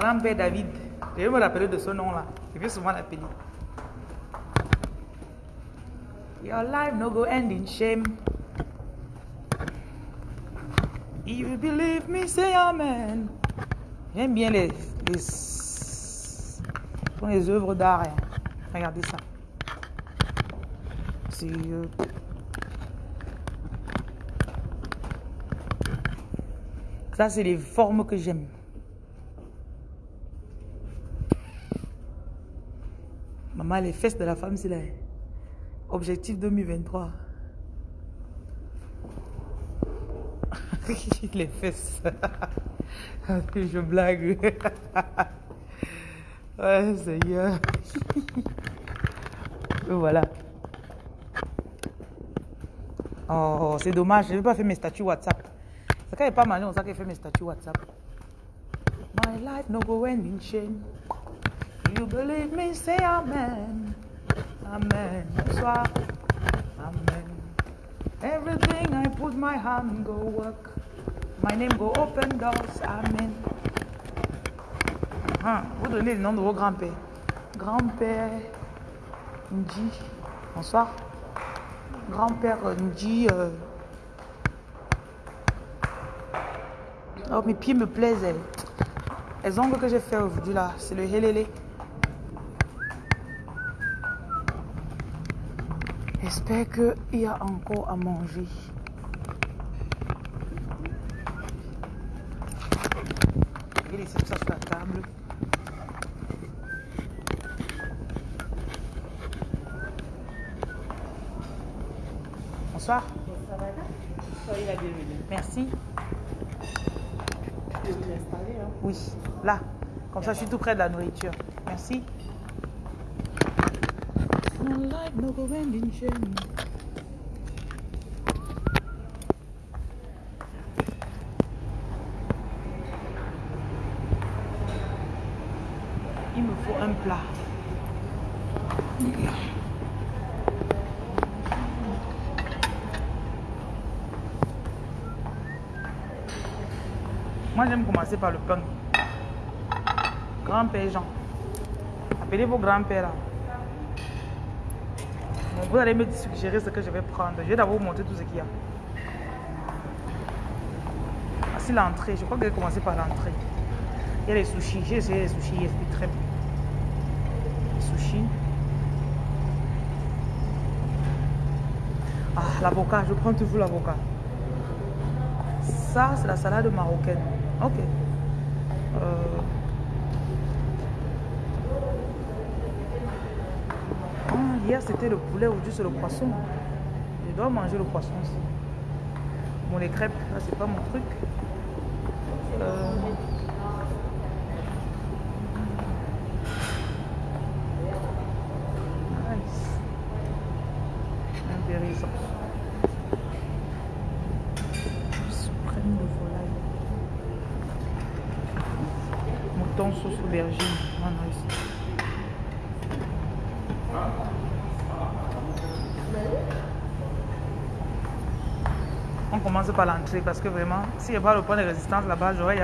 Grand-père David. Je vais me rappeler de ce nom-là. Je vais souvent l'appeler. Your life no go end in shame. If you believe me, say amen. J'aime bien les, les, les œuvres d'art. Hein. Regardez ça. C'est... Euh, ça, c'est les formes que j'aime. Les fesses de la femme, c'est là. Objectif 2023. les fesses. Je blague. ouais, Seigneur. voilà. Oh, c'est dommage. Je n'ai pas fait mes statuts WhatsApp. Quand il pas mal, on sait qu'il fait mes statuts WhatsApp. My life no go. You believe me, say amen. Amen. Bonsoir. Amen. Everything I put my hand go work. My name go open doors. Amen. Ah, vous donnez le nom de vos grands-pères. Grand-père Nji. Bonsoir. Grand-père Nji. euh. Oh, mes pieds me plaisent. Les ongles que j'ai fait aujourd'hui là, c'est le helele. J'espère qu'il y a encore à manger. Je vais laisser tout ça sur la table. Bonsoir. Soyez la bienvenue. Merci. Je vais vous installer. Hein. Oui, là. Comme ça, je suis tout près de la nourriture. Merci. Il me faut un plat. Moi, j'aime commencer par le pain. Grand-père Jean. Appelez vos grands-pères vous allez me suggérer ce que je vais prendre. Je vais d'abord vous montrer tout ce qu'il y a. Voici l'entrée. Je crois que je vais commencer par l'entrée. Il y a les sushis. J'ai essayé les sushis hier. C'était très bon. Les sushis. Ah, l'avocat. Je prends toujours l'avocat. Ça, c'est la salade marocaine. Ok. Euh, ah, hier, c'était le poulet, aujourd'hui, c'est le poisson. Je dois manger le poisson aussi. Bon, les crêpes, là, c'est pas mon truc. Euh, Nice. Intéressant. Suprême de volaille. Mouton sauce aubergine. Ah, nice. On parce que vraiment, n'y a pas le point de résistance là-bas, j'aurais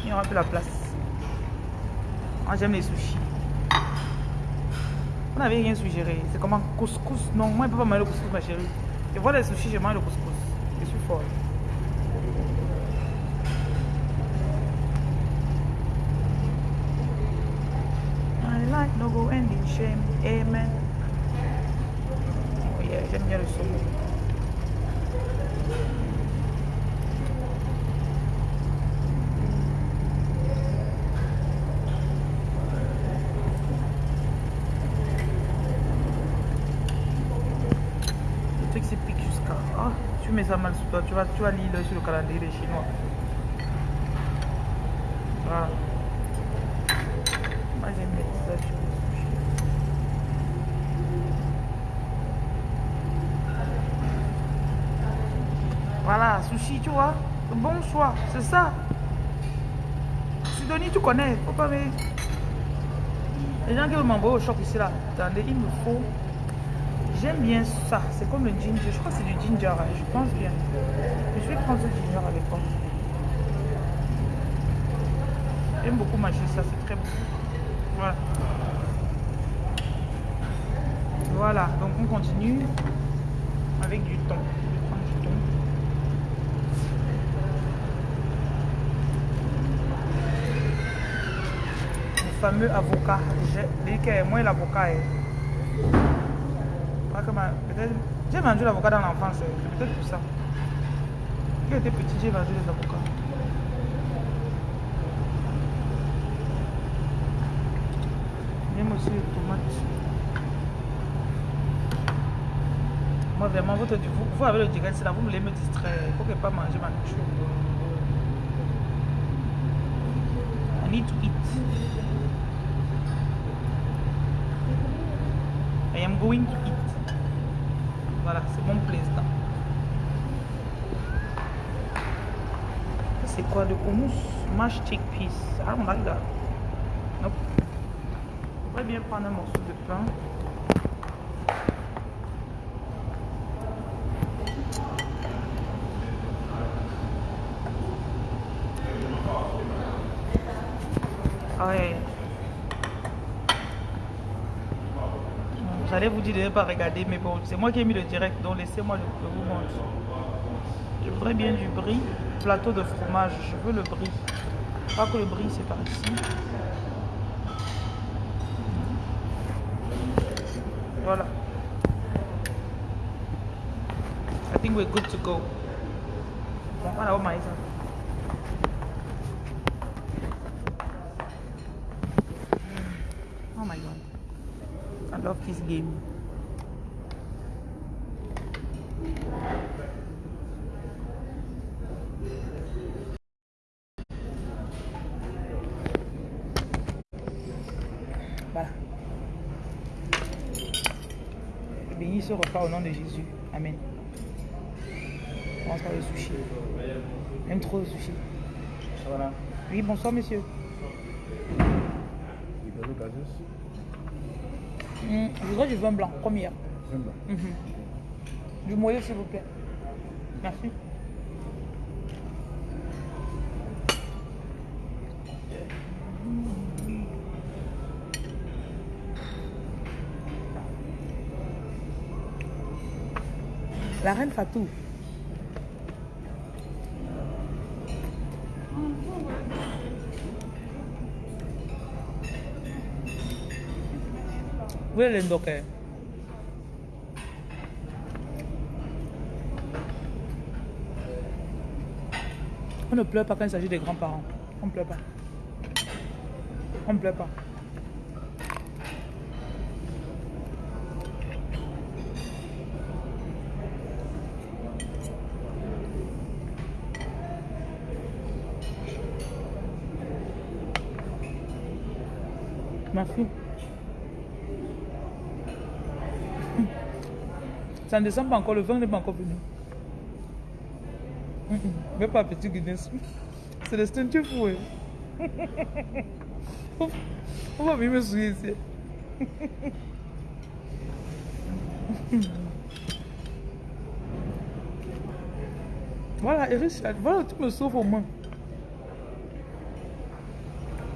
il n'y aura plus la place. Moi j'aime les sushis. Vous n'avez rien suggéré. C'est comment couscous Non, moi je ne peux pas manger le couscous ma chérie. Je vois les sushis, je mange le couscous. Je suis fort. I like no go end in shame. Amen. Oh yeah, j'aime bien le saumon. Le truc c'est pique jusqu'à. Ah, tu ça mal sur toi, tu vas, tu vas lire sur le calendrier des Chinois. Voilà. Moi j'aime ça. Voilà, sushi, tu vois. Le bon choix, c'est ça. Sidonie, tu connais. Faut pas me... Les gens qui veulent m'envoyer au shop ici là, attendez, il me faut. J'aime bien ça. C'est comme le ginger. Je crois que c'est du ginger. hein, Je pense bien. Je vais prendre ce ginger avec moi. J'aime beaucoup manger ça. C'est très bon. Voilà. Voilà. Donc on continue avec du thon. Le fameux avocat. J'ai dit que moi l'avocat est. Ma- J'ai mangé l'avocat dans l'enfance, c'est peut-être pour ça. Quand j'étais petit, j'ai mangé des avocats. J'aime aussi les tomates. Moi, vraiment, votre, vous, vous avez le direct, c'est là, vous voulez me distraire. Il faut que je pas manger ma nourriture. I need to eat. I am going to eat. C'est mon plaisir. C'est quoi le hummus? Mashed chickpeas. I don't like that. Nope. Je pourrais bien prendre un morceau de pain. Ah ouais. Vous dire de ne pas regarder, mais bon, c'est moi qui ai mis le direct, donc laissez-moi le, le vous montrer. Je voudrais bien du brie, plateau de fromage, je veux le brie. Pas que le brie c'est par ici. Voilà. I think we're good to go. My God. Oh my god. This game. Voilà. Béni ce repas au nom de Jésus. Amen. On par le sushi. J'aime trop le sushi. Voilà. Oui, bonsoir monsieur. Il peut le gazeuse. Hmm, je voudrais du vin blanc, bien. Mhm. Du moyen s'il vous plaît. Merci. La reine Fatou. L'endocker On ne pleure pas quand il s'agit des grands-parents. On ne pleure pas. On ne pleure pas. Merci. Ça ne descend pas encore, le vin n'est pas encore venu. Mais pas petit Guinness. C'est le stunt fou. On va me souiller ici. Voilà, Richard, voilà, tu me sauves au moins.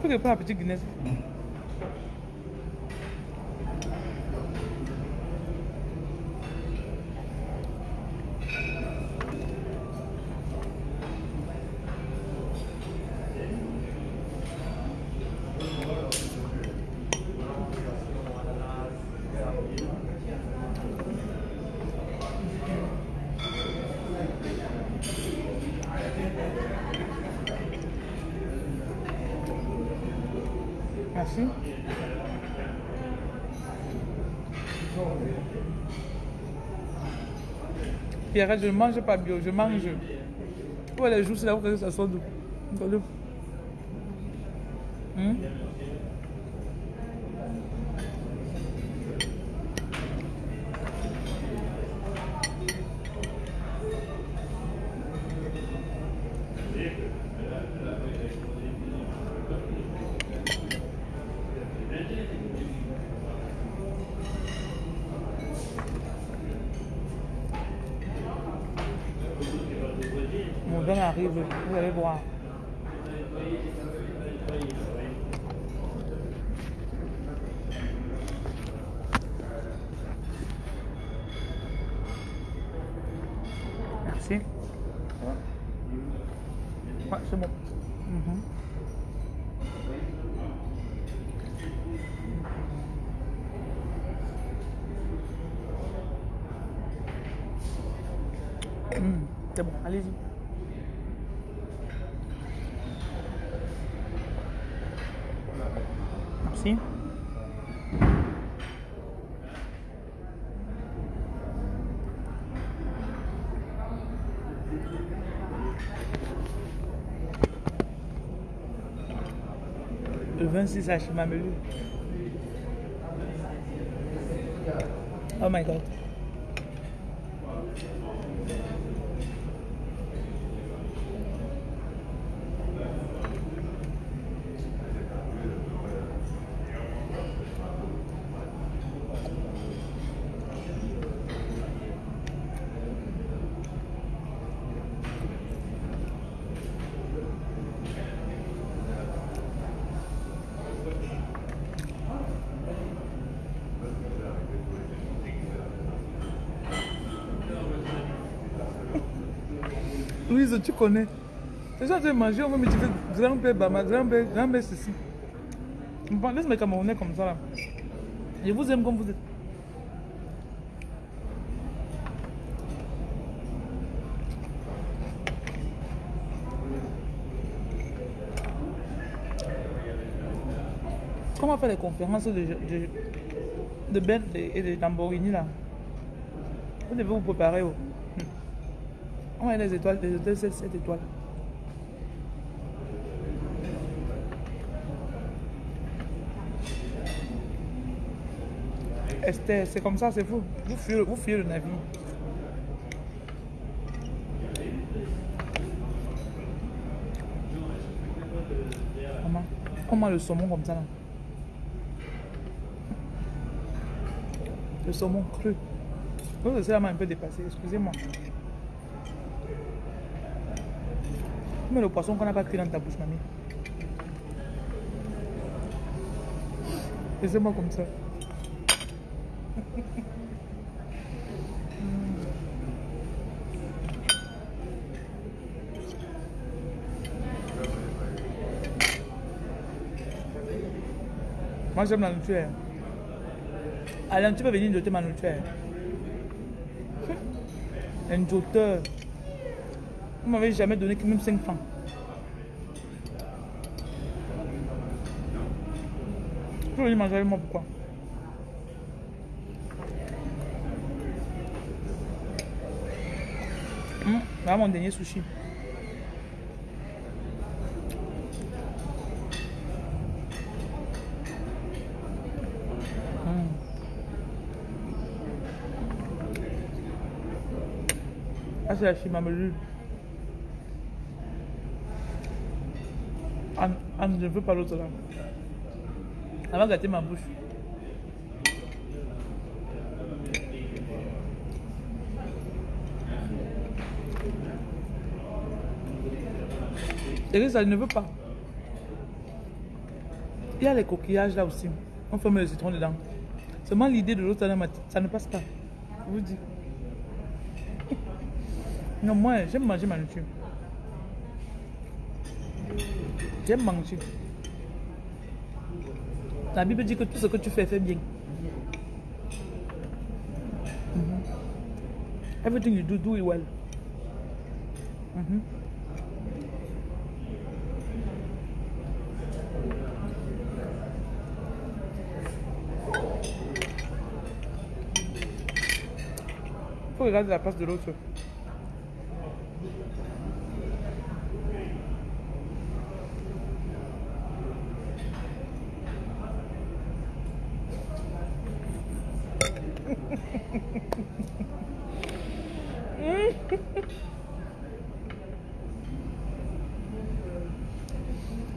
Faut que pas petit Guinness. Merci. Je ne mange pas bio, je mange. Ouais, les jours, c'est là où ça sort d'où 26 actually. Oh my god. Louise, tu connais. Les gens, tu manger, on va me dire grand-père Bama, grand-père, grand-père ceci. Laisse mes Camerounais comme ça là. Je vous aime comme vous êtes. Comment faire les conférences de, de, de Bentley et de Lamborghini là? Vous devez vous préparer. Oh. On a des étoiles, des hôtels 7, 7 étoiles. Esther, c'est comme ça, c'est fou. Vous fuyez, vous fuyez le navire. Maman, comment le saumon comme ça là? Le saumon cru. Vous c'est la un peu dépassée, excusez-moi. Le poisson qu'on n'a pas cuit dans ta bouche, mamie. Laissez-moi comme ça. Moi j'aime la nourriture. Alain, tu peux venir noter ma nourriture. Un doteur. Vous m'avez jamais donné que même 5 francs. Veux venir manger avec moi pourquoi? Hum, Voilà mon dernier sushi. Hum. Ah, c'est la chimamelu. Ah, je ne veux pas l'autre là. Ça va gâter ma bouche. Et ça ne veut pas. Il y a les coquillages là aussi. On fait le citron dedans. Seulement l'idée de l'autre là, ça ne passe pas. Je vous dis. Non, moi, j'aime manger ma nourriture. J'aime manger. La Bible dit que tout ce que tu fais, fais bien. Mhm. Everything you do, do it well. Mhm. faut regarder la place de l'autre.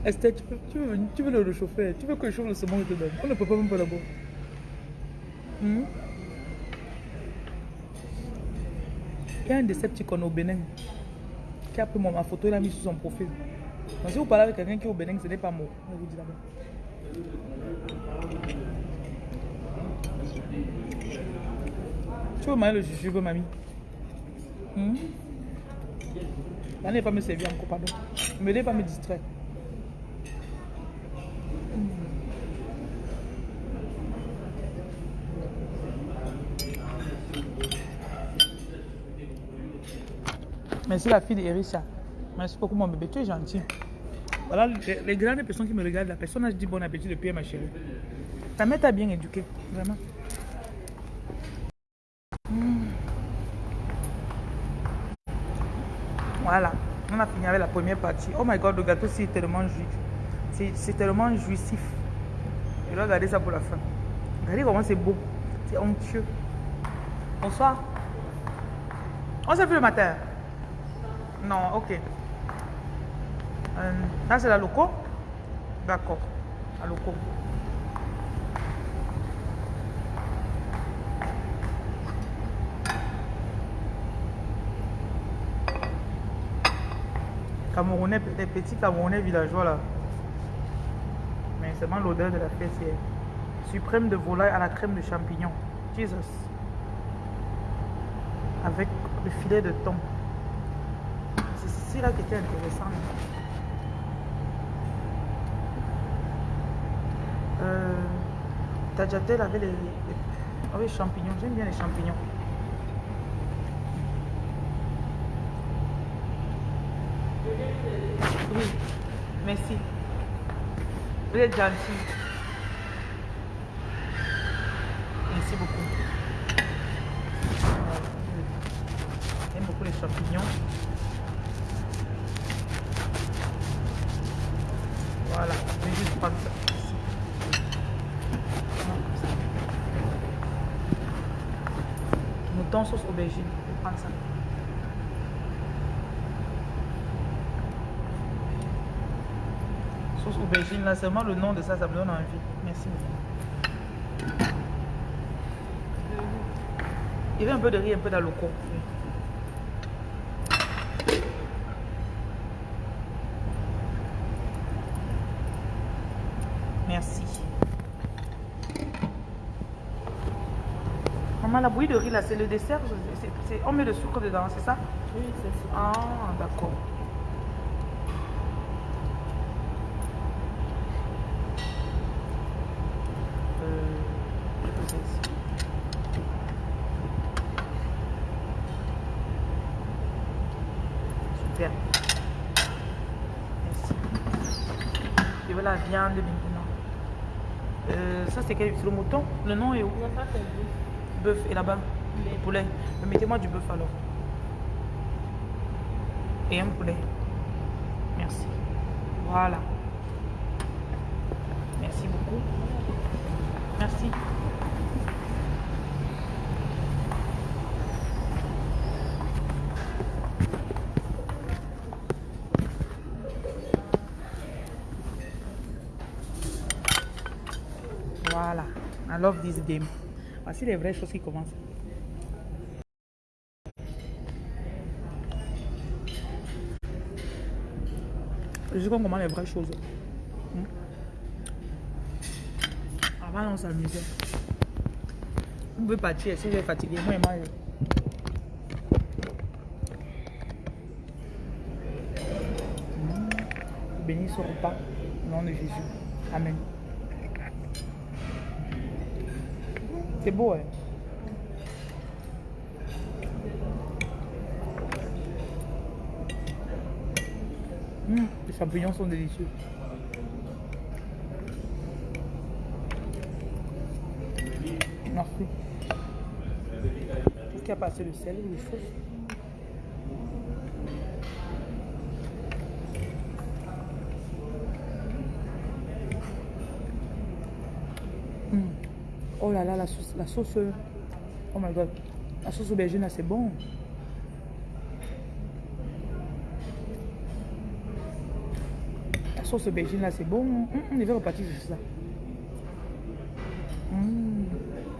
Esther, tu, tu, tu veux le réchauffer. Tu veux que je chauffe le saumon et te donne. On ne peut pas même pas d'abord. Hmm? Il y a un Decepticon au Bénin qui a pris ma photo et l'a mis sur son profil. Donc, si vous parlez avec quelqu'un qui est au Bénin, ce n'est pas moi. Je vous dis d'abord. Tu veux manger le jujube, mamie? Hmm? N'allez pas me servir encore, pardon. Ne me pas me distraire. Merci la fille d'Erissa. Merci beaucoup mon bébé, tu es gentil. Voilà les, les grandes personnes qui me regardent, la personne a dit bon appétit depuis ma chérie. Ta mère t'a bien éduqué, vraiment. Mm. Voilà, on a fini avec la première partie. Oh my god, le gâteau c'est tellement juif. C'est- tellement jouissif. Je dois garder ça pour la fin. Regardez comment c'est beau. C'est onctueux. Bonsoir. On s'est vu le matin. Non, ok. Euh, là, c'est la loco D'accord. La loco. Camerounais, les petits Camerounais villageois là. Mais seulement l'odeur de la fessière. Suprême de volaille à la crème de champignons. Jesus. Avec le filet de thon. C'est ceci-là qui était intéressant. Euh, Tajatel avait les, les- ah champignons. J'aime bien les champignons. Oui, merci. Vous êtes gentil. Merci beaucoup. J'aime beaucoup les champignons. Voilà, je vais juste prendre ça. ici. Vraiment comme ça. Mouton sauce aubergine. Je vais prendre ça. Aubergine, là, seulement le nom de ça, ça me donne envie. Merci. Il y avait un peu de riz, un peu d'aloco. Merci. Maman, la bouillie de riz, là, c'est le dessert. on met le sucre dedans, c'est ça? Oui, c'est ça. Ah, d'accord. Euh, je peux faire ici. Super. Merci. Je veux la viande maintenant. C'est le mouton Le nom est où? Bœuf et là-bas Poulet. Poulet. Mais Mettez-moi du bœuf alors. Et un poulet. Merci. Voilà. Merci beaucoup. Merci. Voilà. Love this game. Voici les vraies choses qui commencent. Sais qu'on commence les vraies choses. Avant, on s'amusait. Vous pouvez partir si êtes fatigué. Moi, et moi. je- Hmm. Bénis ce repas au nom de Jésus. Amen. C'est beau, hein? Les champignons sont délicieux. Merci. Est-ce a pas assez de sel ou de sauce Hum. Oh là là, la sauce, euh, Oh my god. La sauce aubergine c'est bon. La sauce aubergine là, c'est bon. Hum, hum, je vais repartir sur ça. Hum,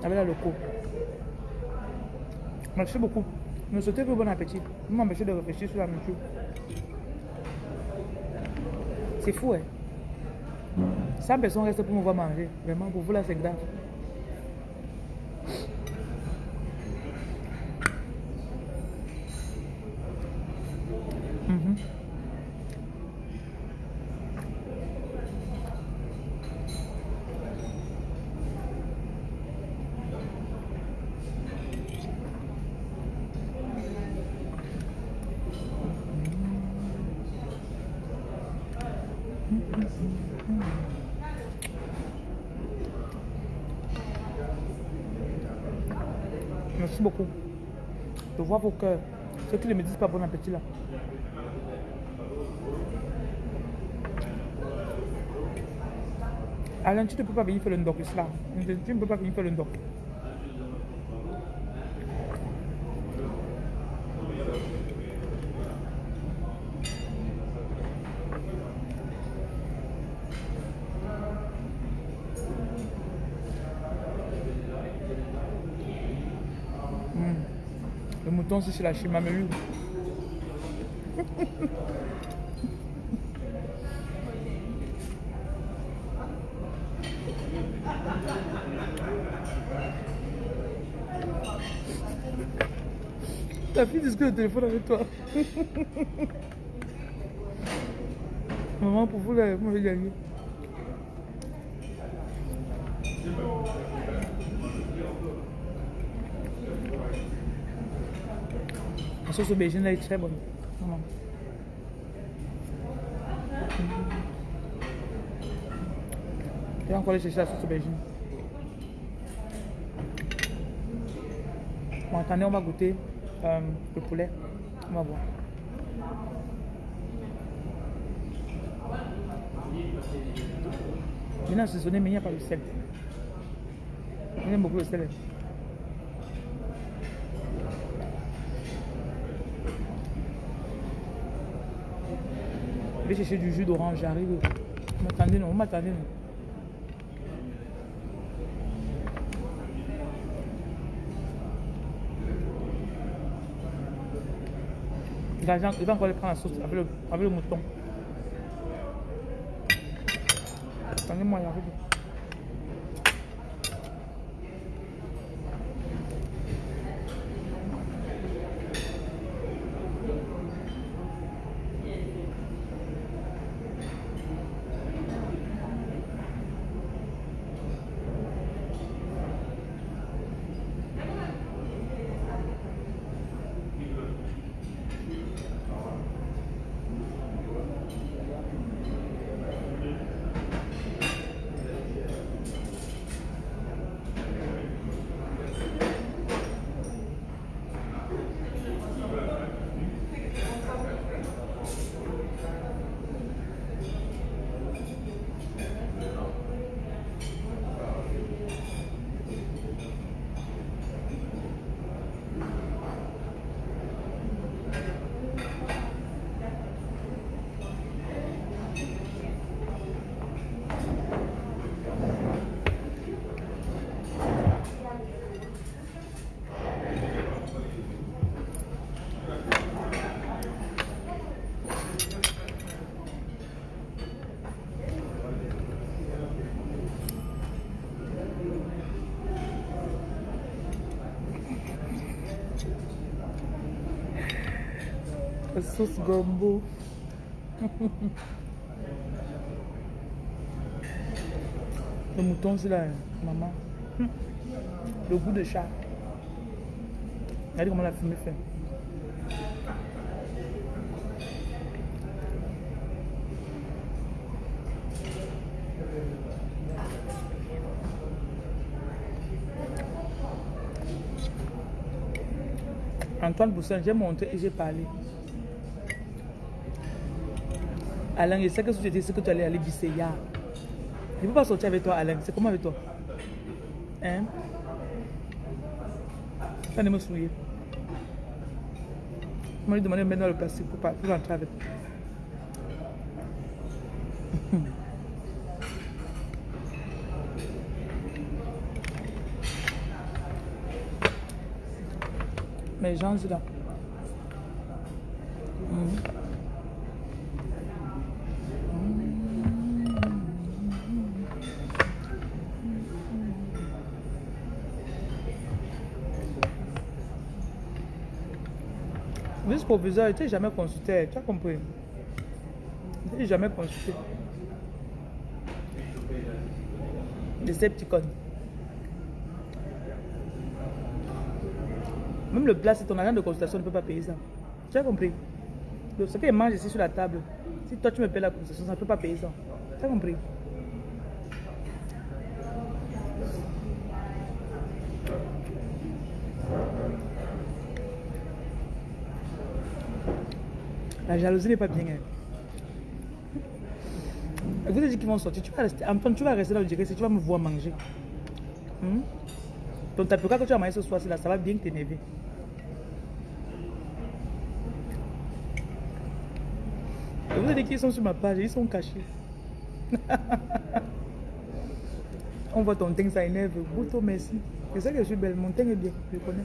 Avec la loco. Merci beaucoup. Me souhaitez que bon appétit. Vous m'empêchez de réfléchir sur la nourriture. C'est fou, hein. 100 personnes restent pour me voir manger. Vraiment, pour vous là, c'est grave. Mhm. Merci beaucoup. Vos cœurs. Ceux qui ne me disent pas bon appétit là. Alain, tu ne peux pas venir faire le ndoc là. Tu ne peux pas venir faire le ndoc. Hmm. Le mouton, c'est chez la chimamelu. Ta fille discute le téléphone avec toi. Maman, pour vous, là, moi, j'ai gagné. Sauce aubergine, là, est très bonne. Vraiment. Je vais encore aller chercher la sauce aubergine. Bon, attendez, on va goûter euh, le poulet. On va voir. A assaisonné, mais il n'y a pas de sel. J'aime beaucoup le sel. Je vais chercher du jus d'orange, j'arrive. Vous m'attendez, non m'attendez, non il va encore prendre la sauce avec le, avec le mouton. Attendez-moi, j'arrive. La Le mouton, c'est là, maman. Le goût de chat. Regardez comment la fumée fait. Antoine Boussin, j'ai montré et j'ai parlé. Alain, je sais que si tu étais ce que tu allais aller visser hier. Je ne peux pas sortir avec toi, Alain. C'est comment avec toi? Hein? Ça ne me souiller. Je lui demander de mettre dans le plastique pour, pour rentrer avec. Mais gens, c'est là. Vice-proviseur, il t'est jamais consulté, tu as compris? Il t'est jamais consulté. Decepticon. Même le plat, c'est ton agent de consultation ne peut pas payer ça. Tu as compris? Ce qu'il mange ici sur la table, si toi tu me payes la consultation, ça ne peut pas payer ça. Tu as compris? La jalousie n'est pas bien. hein. Vous avez dit qu'ils vont sortir. Tu vas rester, Antoine, tu vas rester là, je dirais, si tu vas me voir manger. Hmm? Ton tapioca que tu as mangé ce soir, là, ça va bien t'énerver. Vous avez dit qu'ils sont sur ma page, ils sont cachés. On voit ton teint, ça énerve. Bouto, merci. Je sais que je suis belle, mon teint est bien, je connais.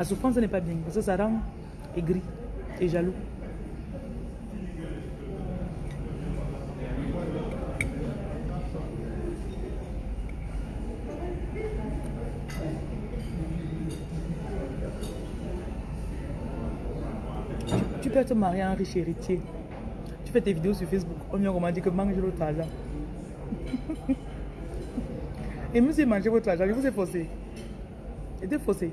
La souffrance, ce n'est pas bien. Parce que ça rend aigri et jaloux. Tu, peux te marier à un riche héritier. Tu fais tes vidéos sur Facebook. On vient comment dire que mange l'autre argent. et monsieur, mangez votre argent. Je vous ai forcé. Était faussé.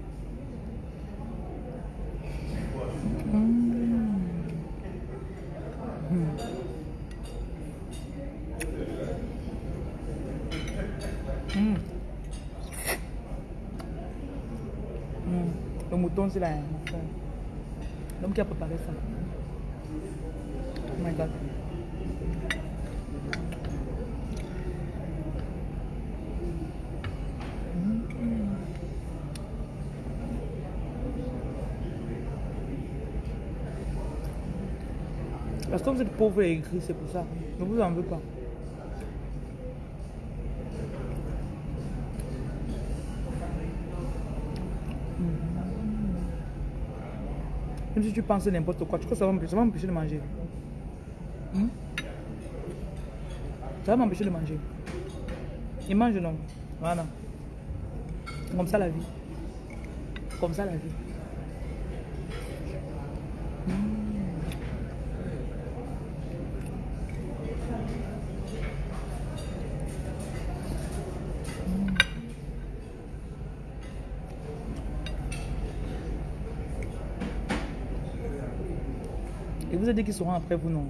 Qui préparé ça. Oh. Parce que vous êtes pauvre et aigri, c'est pour ça? Ne vous en veux pas. Tu n'importe quoi, tu crois que ça va m'empêcher ça va m'empêcher de manger. Hmm? Ça va m'empêcher de manger. Il mange non. Voilà. Comme ça la vie. Comme ça la vie. Qu'ils seront après vous, non?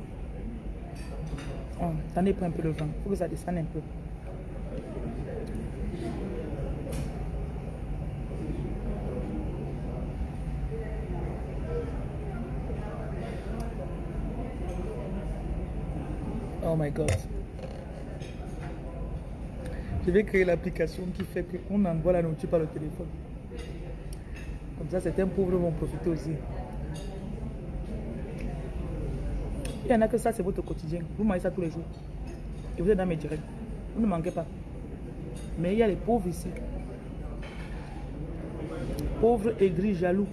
Oh, Attendez, prends un peu le vent. Il faut que ça descende un peu. Oh my God. Je vais créer l'application qui fait qu'on envoie la nourriture par le téléphone. Comme ça, certains pauvres vont profiter aussi. Il y en a que ça, c'est votre quotidien. Vous mangez ça tous les jours. Et vous êtes dans mes directs. Vous ne manquez pas. Mais il y a les pauvres ici. Pauvres, aigris, jaloux.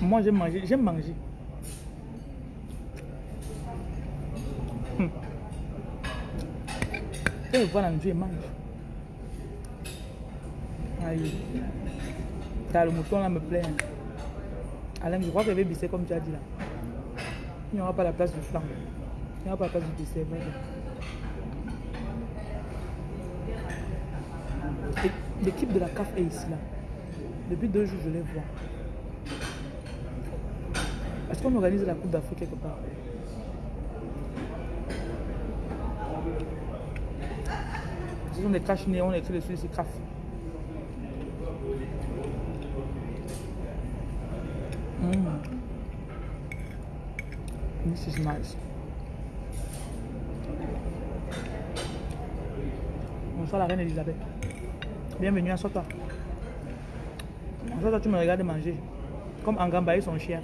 Moi, j'aime manger. J'aime manger. Hum. Et voilà, Dieu mange. Aïe. T'as le mouton là me plaît. hein. Alain, je crois qu'il avait bissé comme tu as dit là. Il n'y aura pas la place du flanc. Il n'y aura pas la place du dessert. L'équipe de la CAF est ici là. Depuis deux jours, je les vois. Est-ce qu'on organise la Coupe d'Afrique quelque part? Ce sont des caches néons, on écrit dessus, c'est CAF. Mm. This is. Bonsoir la reine Elisabeth. Bienvenue, assois-toi. Assois-toi, tu me regardes manger. Comme Angamba et son chien.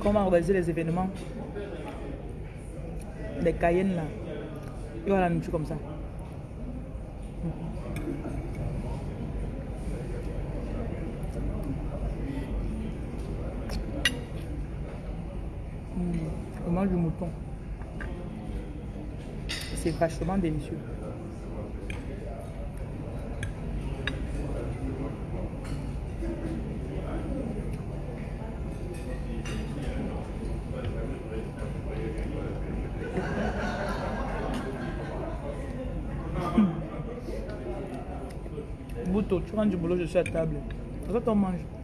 Comment organiser les événements Les Cayennes là. Il va la nourriture comme ça. Mm. On mange du mouton. C'est vachement délicieux. Bouto, tu rentres du boulot, je suis à table. Quand on mange.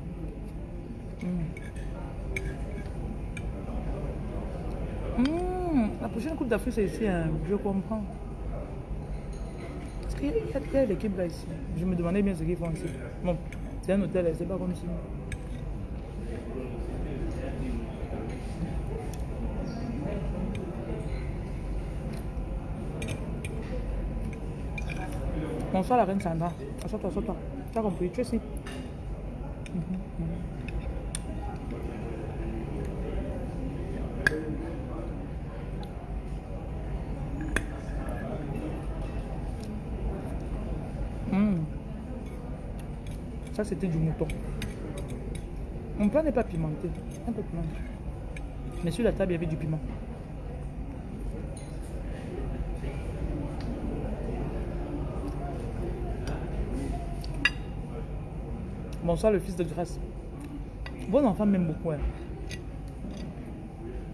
Coupe d'Afrique, c'est ici, hein. je comprends. Est-ce qu'il y a, a l'équipe là ici Je me demandais bien ce qu'ils font ici. Bon, c'est un hôtel, c'est pas comme si. Bonsoir la reine Sandra. Assois-toi, assois-toi. Tu as compris, tu es ici. Ça, c'était du mouton. Mon pain n'est pas pimenté. Un peu pimenté. Mais sur la table, il y avait du piment. Bonsoir, le fils de grâce. Vos enfants m'aiment beaucoup. Hein.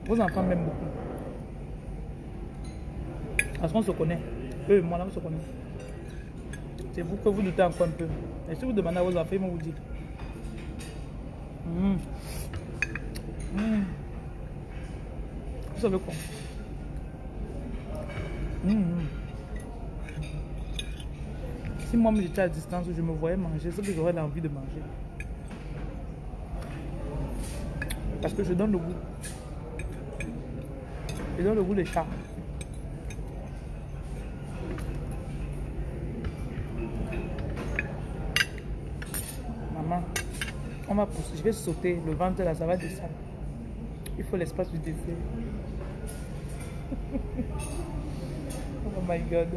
Vos enfants m'aiment beaucoup. Parce qu'on se connaît. Eux et moi, là, on se connaît. C'est vous que vous doutez encore un peu. Et si vous demandez à vos enfants, ils vont vous dire. Hum. Hum. Vous savez quoi? Hum. Si moi j'étais à distance, je me voyais manger, c'est que j'aurais l'envie de manger. Parce que je donne le goût. Je donne le goût des chats. Maman, Je vais sauter. Le ventre là, ça va descendre. Il faut l'espace du dessert. oh my god.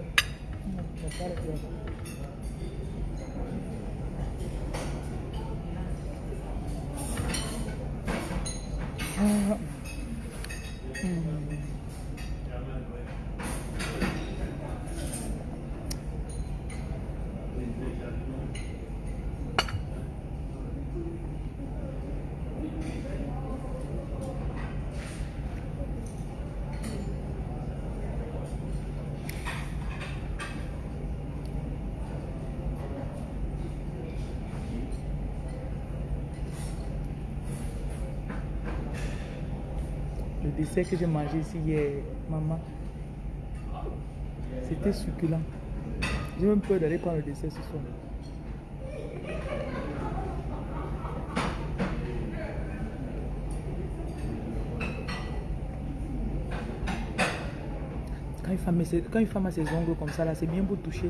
Non, on va pas le faire. Ah. Hmm. Le dessert que j'ai mangé ici hier, maman, c'était succulent. J'ai même peur d'aller prendre le dessert ce soir. Quand une, femme, a ses ongles comme ça, là, c'est bien pour toucher.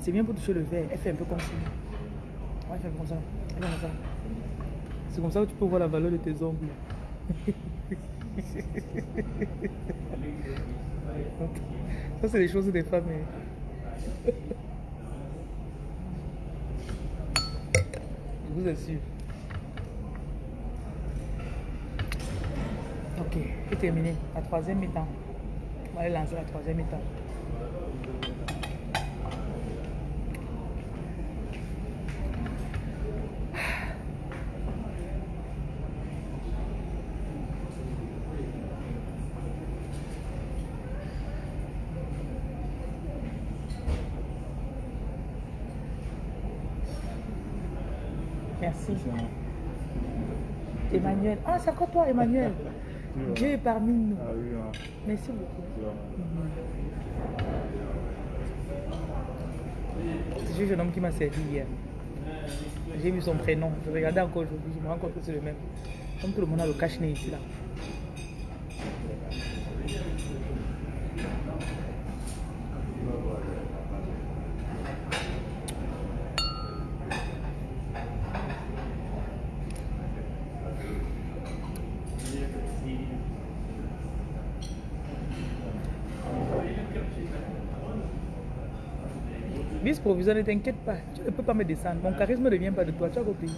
C'est bien pour toucher le verre. Elle fait un peu comme ça. Ouais, comme ça. Comme ça. C'est comme ça que tu peux voir la valeur de tes ongles. Ça, c'est les choses des femmes. hein. Je vous assure. Ok, c'est terminé. La troisième mi-temps. On va aller lancer la troisième mi-temps. Merci. Emmanuel. Ah, c'est encore toi, Emmanuel. Dieu est parmi nous. Ah hein. Merci beaucoup. C'est juste un homme qui m'a servi hier. J'ai vu son prénom. Je regardais encore aujourd'hui. Je me rends compte que c'est le même. Comme tout le monde a le cache-nez ici là. Ne t'inquiète pas. Tu ne peux pas me descendre. Mon charisme ne vient pas de toi. Tu as compris.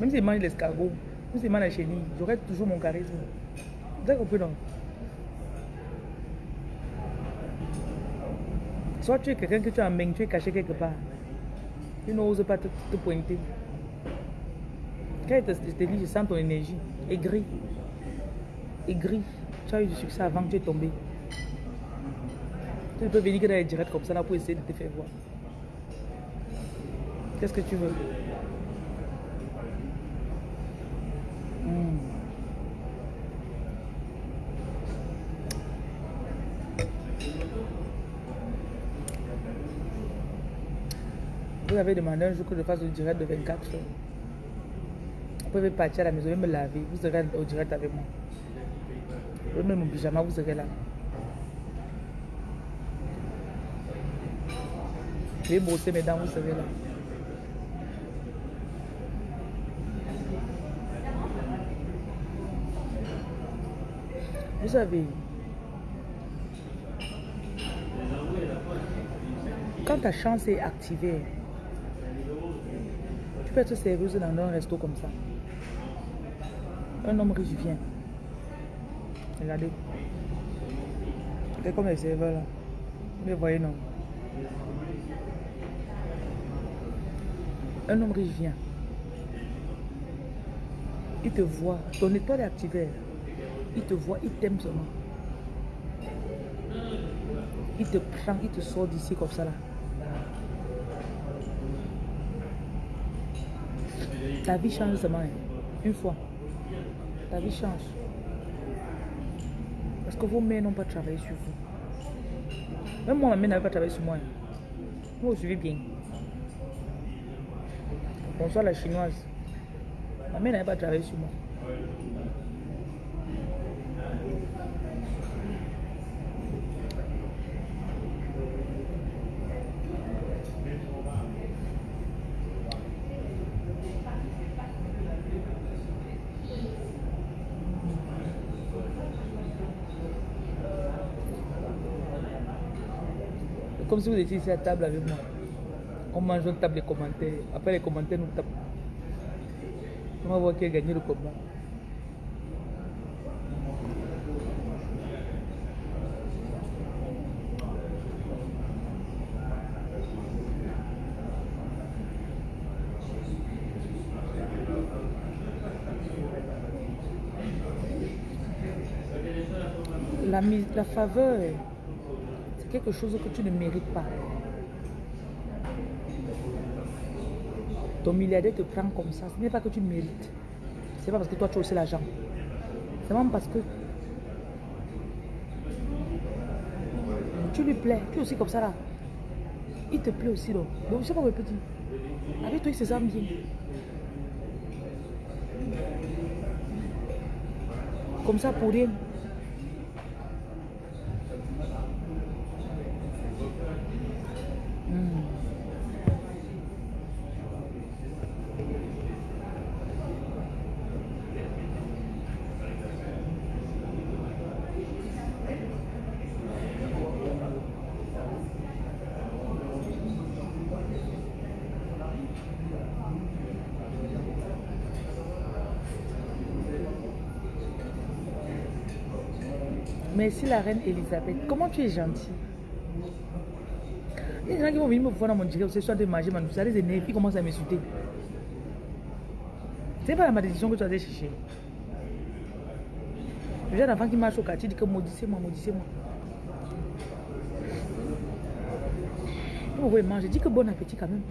Même s'il mange l'escargot, même s'il mange la chenille, j'aurai toujours mon charisme. Tu as compris, non? Soit tu es quelqu'un que tu as main, tu es caché quelque part. Tu n'oses pas te, te pointer. Quand je te, je te dis, je sens ton énergie. Aigri. Aigri. Tu as eu du succès avant que tu es tombé. Tu peux venir dans les directs comme ça là pour essayer de te faire voir. Qu'est-ce que tu veux? Hmm. Vous avez demandé un jour que je fasse le direct de 24 heures. Vous pouvez partir à la maison et me laver. Vous serez au direct avec moi. Mets mon pyjama, vous serez là. Vais brosser mes dents, vous serez là. Vous savez, quand ta chance est activée, tu peux être serveuse dans un resto comme ça. Un homme riche vient. Regardez. C'est comme les serveurs là. Vous les voyez, non? Un homme riche vient. Il te voit. Ton étoile est activée. Il te voit, il t'aime seulement. Il te prend, il te sort d'ici comme ça là. Ta vie change seulement. hein. Une fois. Ta vie change. Parce que vos mères n'ont pas travaillé sur vous. Même moi, ma mère n'avait pas travaillé sur moi. hein. Vous vous suivez bien. Bonsoir la chinoise. Ma mère n'avait pas travaillé sur moi. Comme si vous étiez ici à table avec moi. On mange, on tape les commentaires. Après les commentaires, nous tapons. On va voir qui a gagné le combat. La, la faveur, c'est quelque chose que tu ne mérites pas. Ton milliardaire te prend comme ça. Ce n'est pas que tu mérites. C'est pas parce que toi tu as aussi l'argent. C'est même parce que tu lui plais. Tu es aussi comme ça là. Il te plaît aussi donc. Donc je sais pas le petit. Avec toi il se sent bien. Comme ça pour rien. Hmm. Merci la reine Elisabeth. Comment tu es gentille? Des gens qui vont venir me voir dans mon direct ce soir de manger, mais ça les énerve, ils commencent à m'insulter. C'est pas la malédiction que tu as allé chercher. Le genre d'enfant qui marche au quartier dit que maudissez-moi, maudissez-moi. Pourquoi il mange Je dis que bon appétit quand même.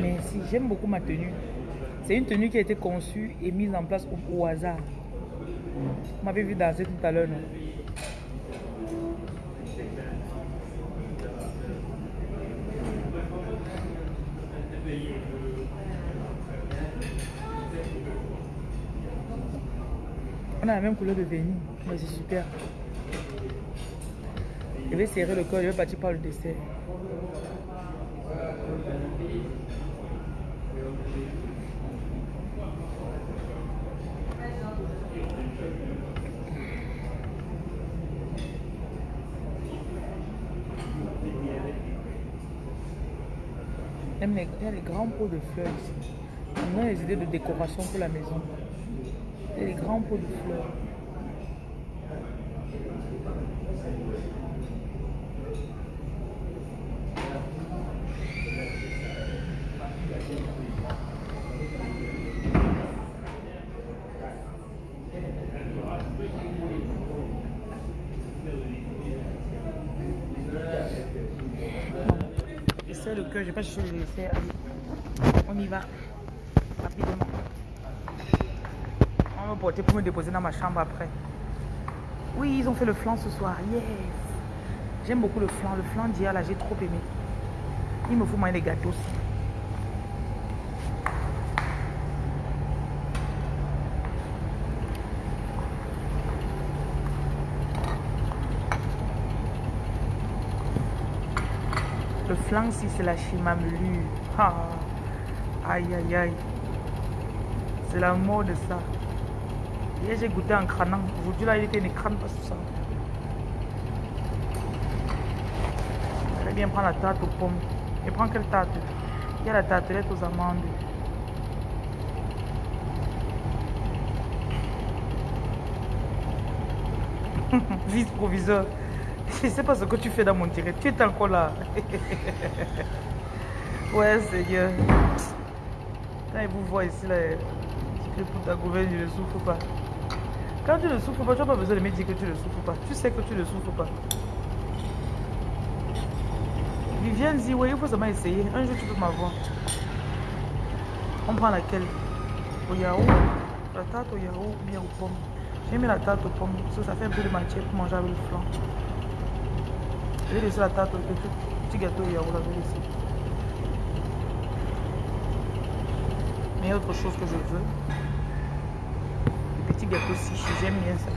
Merci, j'aime beaucoup ma tenue. C'est une tenue qui a été conçue et mise en place au, hasard. Vous m'avez vu danser tout à l'heure, non? On a la même couleur de vernis, mais c'est super. Je vais serrer le corps, je vais partir par le dessert. Il y a les grands pots de fleurs ici. On a les idées de décoration pour la maison. Il y a les grands pots de fleurs. Cœur, j'ai pas cherché le dessert. Allez, on y va. Rapidement. On va porter pour me déposer dans ma chambre après. Oui, ils ont fait le flan ce soir. Yes. J'aime beaucoup le flan. Le flan d'hier, là, j'ai trop aimé. Il me faut manger des gâteaux aussi. Si c'est la chimamelu. Ah. Aïe, aïe, aïe. C'est la mort de ça. Hier, j'ai goûté en crânant. Aujourd'hui, là, il était ne crâne pas sur ça. J'allais bien prendre la tarte aux pommes. Et prends quelle tarte? Il y a la tartelette aux amandes. Vice-proviseur. Je sais pas ce que tu fais dans mon direct. Tu es encore là. ouais, Seigneur. Quand il vous voit ici, là, tu pour ta gouverne, je ne souffre pas. Quand tu ne souffres pas, tu n'as pas besoin de me dire que tu ne souffres pas. Tu sais que tu ne souffres pas. Viviane dit, oui, il faut seulement essayer. Un jour, tu peux m'avoir. On prend laquelle? Au yaourt La tarte au yaourt ou bien aux pommes J'ai mis la tarte aux pommes, ça fait un peu de matière pour manger avec le flan. Je vais laisser la tarte au petit, petit gâteau au yaourt, là, je vais laisser. Mais autre chose que je veux. Le petit gâteau si j'aime bien ça.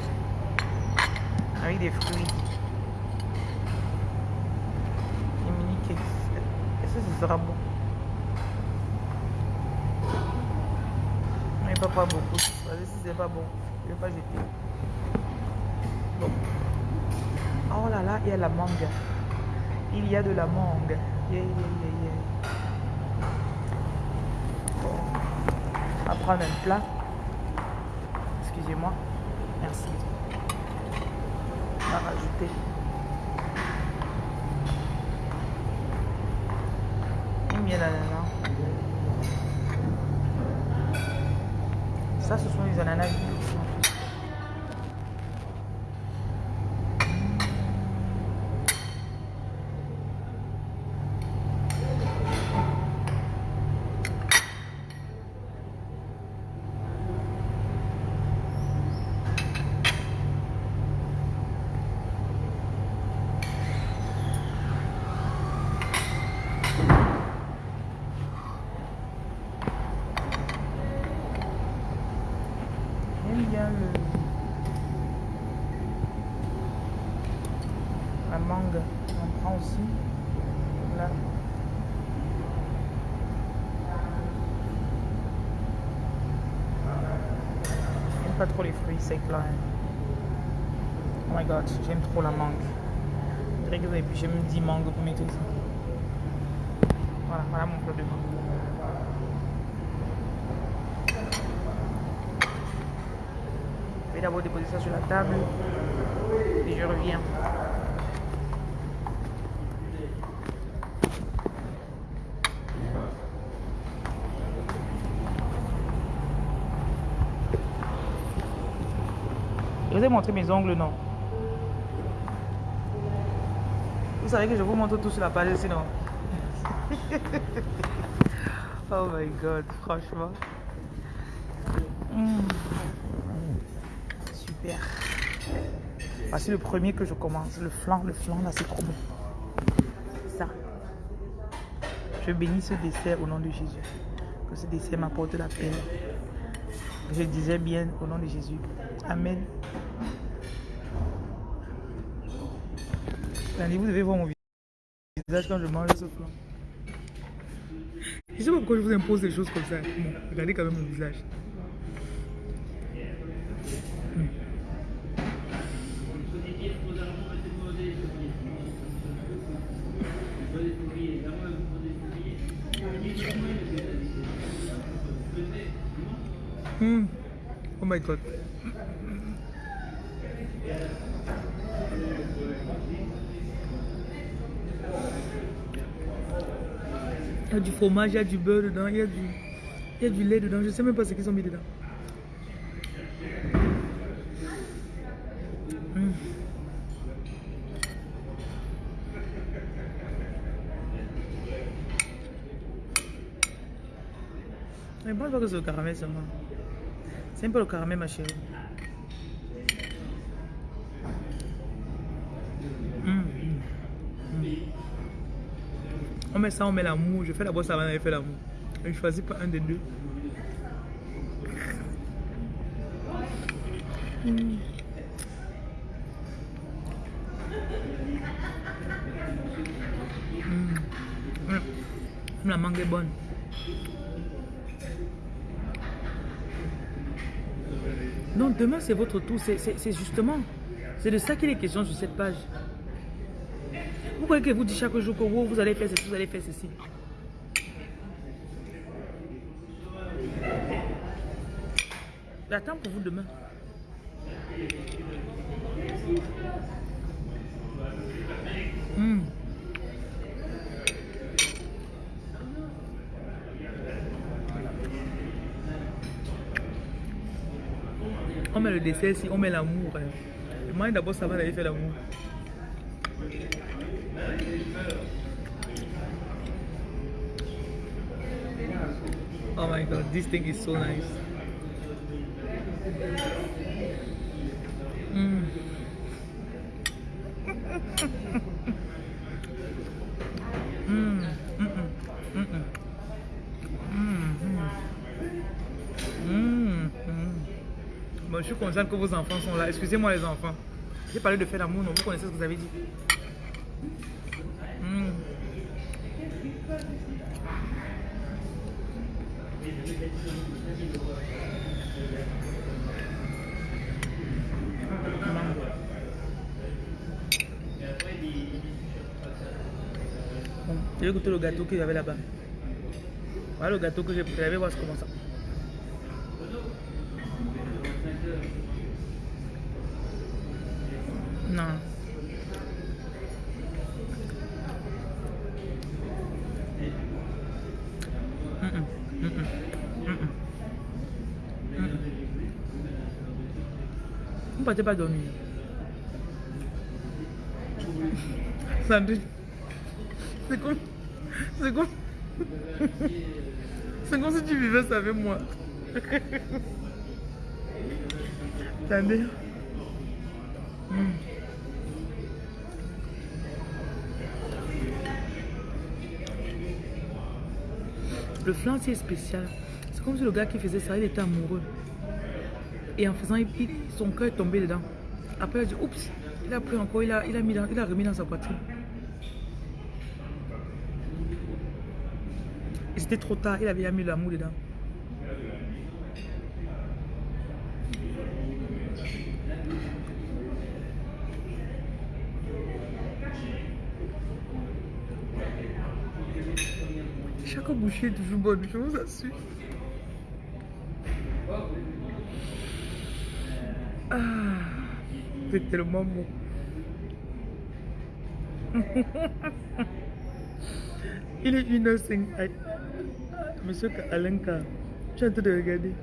Avec des fruits. Des mini cakes. Est-ce que ce sera bon? Mais pas, pas beaucoup. C'est pas bon, je vais pas jeter. Oh là là, il y a la mangue. Il y a de la mangue. Yeah, yeah, yeah. Bon. On va prendre un plat. Excusez-moi. Merci. On va rajouter. Il y a l'ananas. Ça, ce sont les ananas vides aussi, en plus. J'aime bien le... la mangue. On prend aussi. Là. J'aime pas trop les fruits secs là. hein. Oh my god, j'aime trop la mangue. Je dirais que vous avez pu, j'aime 10 mangues pour mettre ça. Voilà, voilà mon plat de mangue. Je vais d'abord déposer ça sur la table et je reviens. Je vous ai montré mes ongles, non? Vous savez que je vous montre tout sur la page sinon. oh my god, franchement. Mm. Super. Voici le premier que je commence. Le flan, le flan là, c'est trop bon. Ça. Je bénis ce dessert au nom de Jésus. Que ce dessert m'apporte la paix. Je disais bien au nom de Jésus. Amen. Vous devez voir mon visage quand je mange ce flan. Je sais pas pourquoi je vous impose des choses comme ça. Regardez quand même mon visage. Hmm. Il y a du fromage, il y a du beurre dedans, il y a du, y a du lait dedans. Je sais même pas ce qu'ils ont mis dedans. Mais bon, je vois que c'est caramel seulement. C'est un peu le caramel, ma chérie. On met ça, on met l'amour. Je fais d'abord ça avant d'aller faire l'amour. Je choisis pas un des deux. La mangue est bonne. Donc demain c'est votre tour, c'est justement, c'est de ça qu'il est question sur cette page. Vous croyez que vous dites chaque jour que wow, vous allez faire ceci, vous allez faire ceci. J'attends pour vous demain. Hmm. Met le dessert ici, on met l'amour. hein. Moyen d'abord ça va d'aller faire l'amour. Oh my god, this thing is so nice. Mm, je suis contente que vos enfants sont là. Excusez-moi les enfants. J'ai parlé de faire l'amour, non, vous connaissez ce que vous avez dit. Mm. Je vais goûter le gâteau qu'il y avait là-bas. Voilà le gâteau que j'ai préparé, je vais voir comment ça. Pas. Sandrine. C'est comme. C'est comme. C'est comme si tu vivais ça avec moi. Attendez. Hmm. Le flan c'est spécial. C'est comme si le gars qui faisait ça, il était amoureux. Et en faisant, son cœur est tombé dedans. Après, il a dit, oups, il a pris encore, il a, il a, mis dans- il a remis dans sa poitrine. Et c'était trop tard, il avait déjà mis l'amour dedans. Chaque bouchée est toujours bonne, je vous assure. Ah, c'est tellement bon. Il est 1h05. Aïe. Monsieur Alenka, tu es en train de regarder.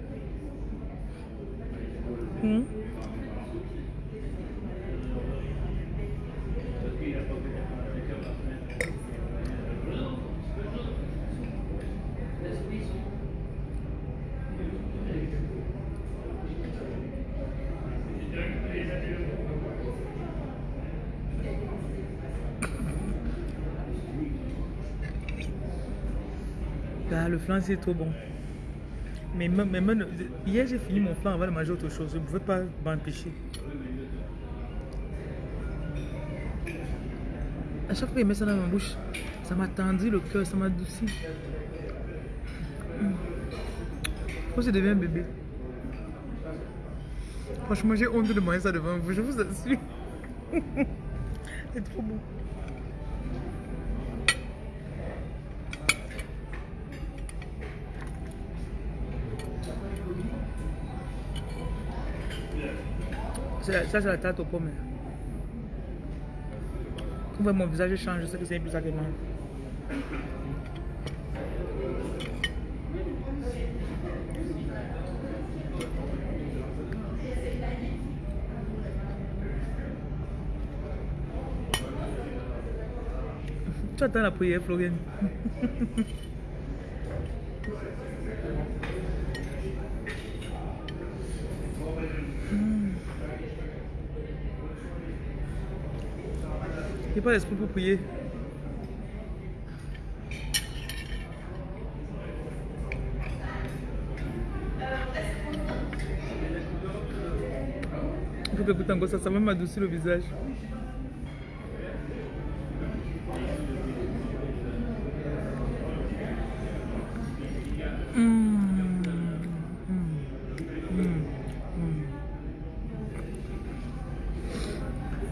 C'est trop bon. Mais, mais hier j'ai fini mon flan avant de manger autre chose. Je ne pouvais pas m'empêcher. À chaque fois qu'il met ça dans ma bouche, ça m'a tendu le cœur, ça m'a adouci. Mm. Je pense que je deviens un bébé. Franchement, j'ai honte de manger ça devant vous, je vous assure. c'est trop bon. Ça, c'est la tarte aux pommes. Vous mon visage change, je que c'est plus moi. Tu attends la prière, Floriane. Il N'ayez pas l'esprit pour prier. Il faut que écoute encore ça, ça même adoucir le visage. Mmh. Mmh.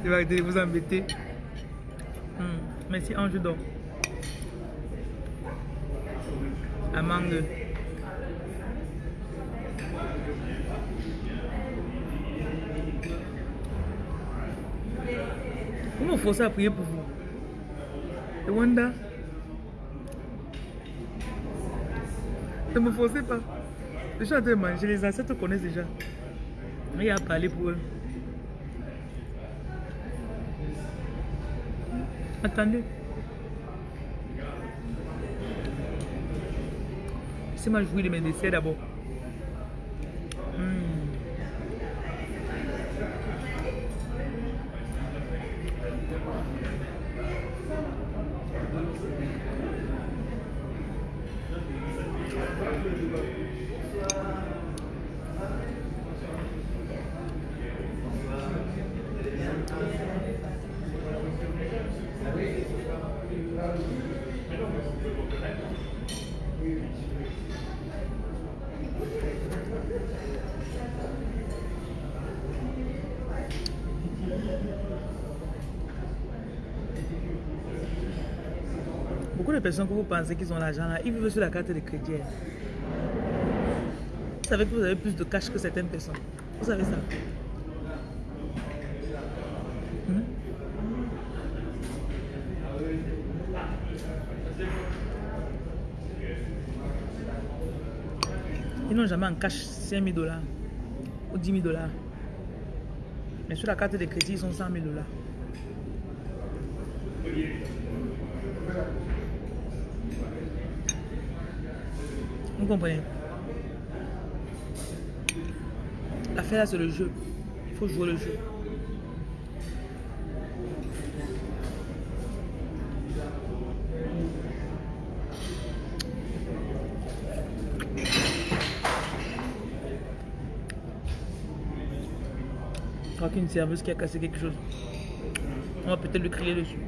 Mmh. arrêter de vous embêter. Merci, Ange d'or. Amande. Comment faut ça à prier pour vous? Et Wanda? Ne me forcez pas. En train de manger, les ancêtres connaissent déjà. Il y a parlé pour eux. Attendez. Laissez-moi jouir de mes desserts d'abord. Hmm. De personnes que vous pensez qu'ils ont l'argent là, ils vivent sur la carte de crédit. hein. Vous savez que vous avez plus de cash que certaines personnes. Vous savez ça Hmm? Ils n'ont jamais en cash 5 000 dollars ou 10 000 dollars. Mais sur la carte de crédit, ils sont 100 000 dollars. Comprenez L'affaire là, c'est le jeu. Il faut jouer le jeu. Je crois qu'une serveuse qui a cassé quelque chose. On va peut-être lui crier dessus.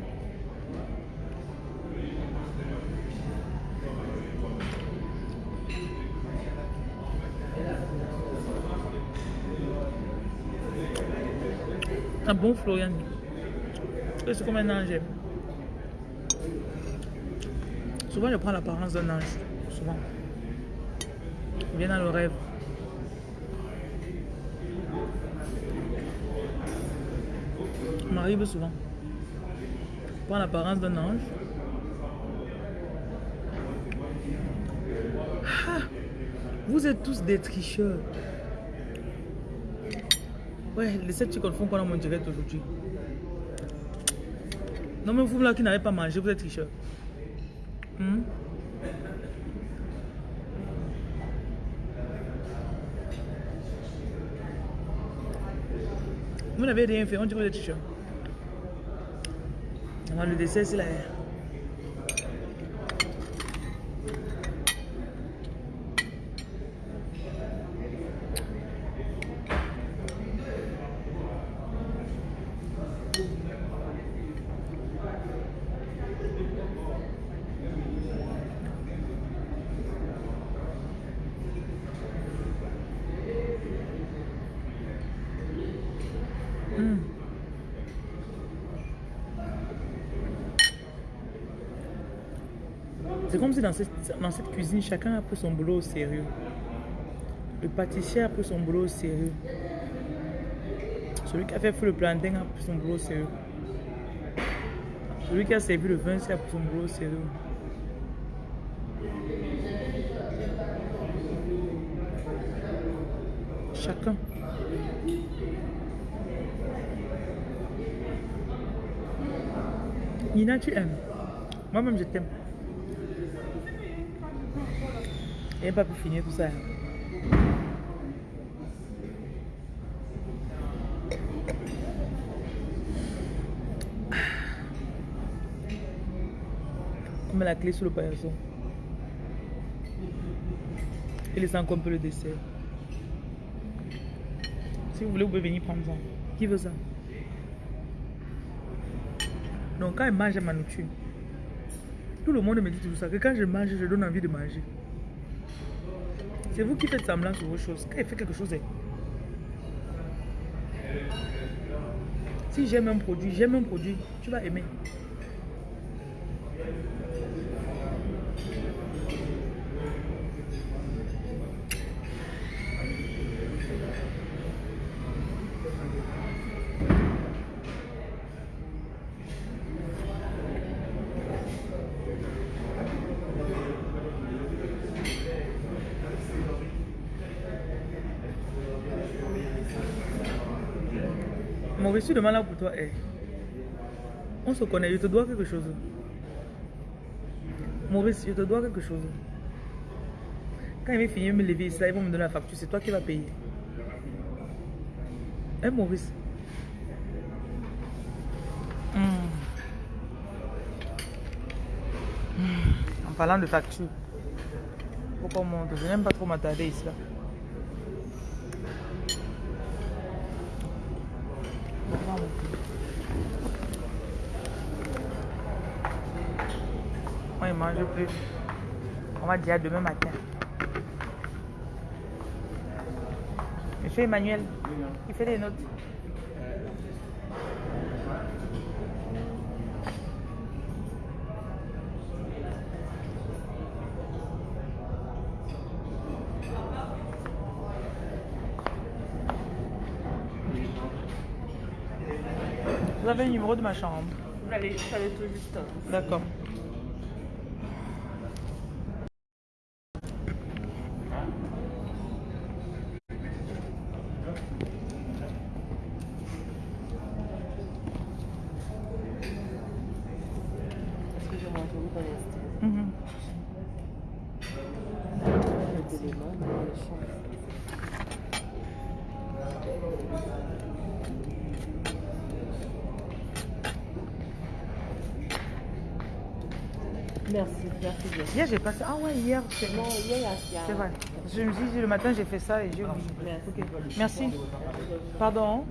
Un bon Florian. C'est comme un ange. Souvent, je prends l'apparence d'un ange. Souvent. Vient dans le rêve. M'arrive souvent. Je prends l'apparence d'un ange. Ah, vous êtes tous des tricheurs. Ouais, les sept quoi dans mon direct aujourd'hui Non mais vous là qui n'avez pas mangé, vous êtes tricheurs. Hmm? Vous n'avez rien fait, on dit que vous êtes tricheurs. Alors le dessert c'est là. Hmm. C'est comme si dans cette, cuisine, chacun a pris son boulot au sérieux. Le pâtissier a pris son boulot au sérieux. Celui qui a fait le plantain a pris son boulot au sérieux. Celui qui a servi le vin a pris son boulot au sérieux. Chacun. Nina, tu aimes? Moi-même, je t'aime. Et pas pu finir tout ça. On met la clé sur le paillasson. Et laisse encore un peu le dessert. Si vous voulez, vous pouvez venir prendre ça. Qui veut ça? Donc quand je mange ma nourriture, tout le monde me dit toujours ça, que quand je mange, je donne envie de manger. C'est vous qui faites semblant sur vos choses. Quand il fait quelque chose, eh, Si j'aime un produit, j'aime un produit, tu vas aimer. Demain là pour toi est. On se connaît, je te dois quelque chose. Maurice, je te dois quelque chose. Quand il va finir me lever là, ils vont me donner la facture, c'est toi qui vas payer. Hein, Maurice Hmm. Hmm. En parlant de facture, pourquoi on monte Je n'aime pas trop m'attarder ici. Pourquoi on monte Moi, il mange plus. On va dire demain matin. Monsieur Emmanuel, il fait des notes. Vous avez le numéro de ma chambre Vous allez, vous allez tout juste. D'accord. Mhm. Merci, merci bien. Hier, j'ai passé. Ah ouais, hier, c'est Non, il y a- vrai. Je me dit, le matin, j'ai fait ça et j'ai oublié. Merci. Pardon.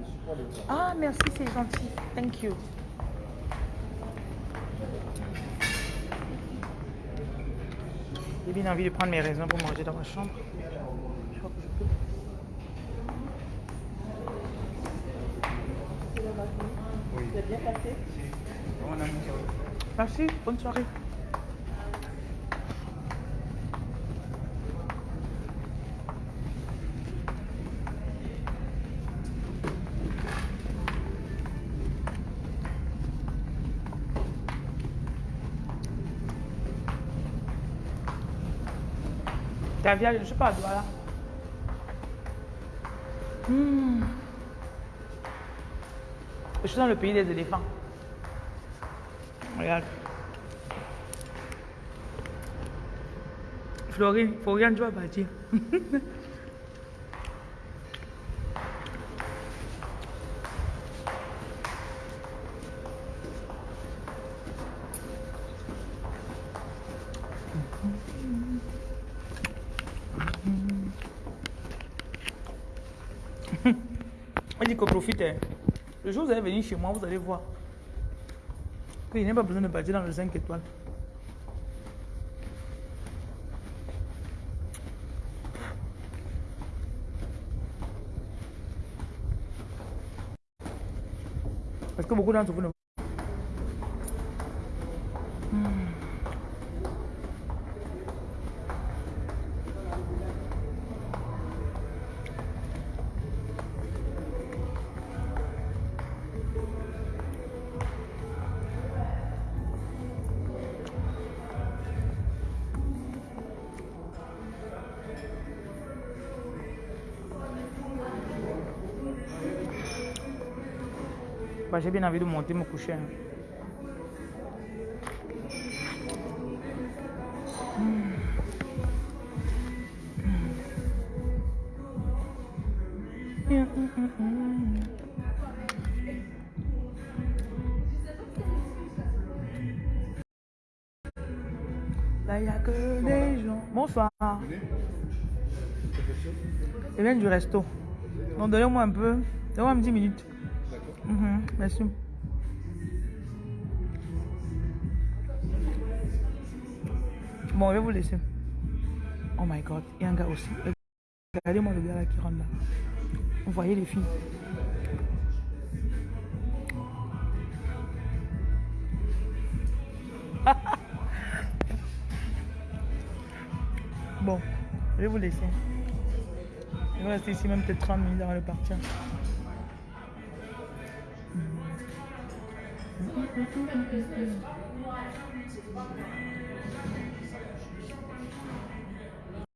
Ah, merci, c'est gentil. Thank you. J'ai bien envie de prendre mes raisins pour manger dans ma chambre. Je crois que je peux. C'est bien passé Merci, bonne soirée. Je suis pas. Hmm. Je suis dans le pays des éléphants. Regarde. Florine, Florian, tu vas partir. Profitez. Le jour où vous allez venir chez moi, vous allez voir. qu'il n'y a pas besoin de partir dans le 5 étoiles. Parce que beaucoup d'entre vous ne... J'ai bien envie de monter me coucher. hein. Là, il n'y a que des gens. Bonsoir. Je viens du resto. Donc, donnez-moi un peu. Donnez-moi 10 minutes. Bon, je vais vous laisser. Oh my god, il y a un gars aussi. Regardez-moi le gars là qui rentre là. Vous voyez les filles. bon, je vais vous laisser. Je vais rester ici même peut-être 30 minutes avant de partir. Thank you.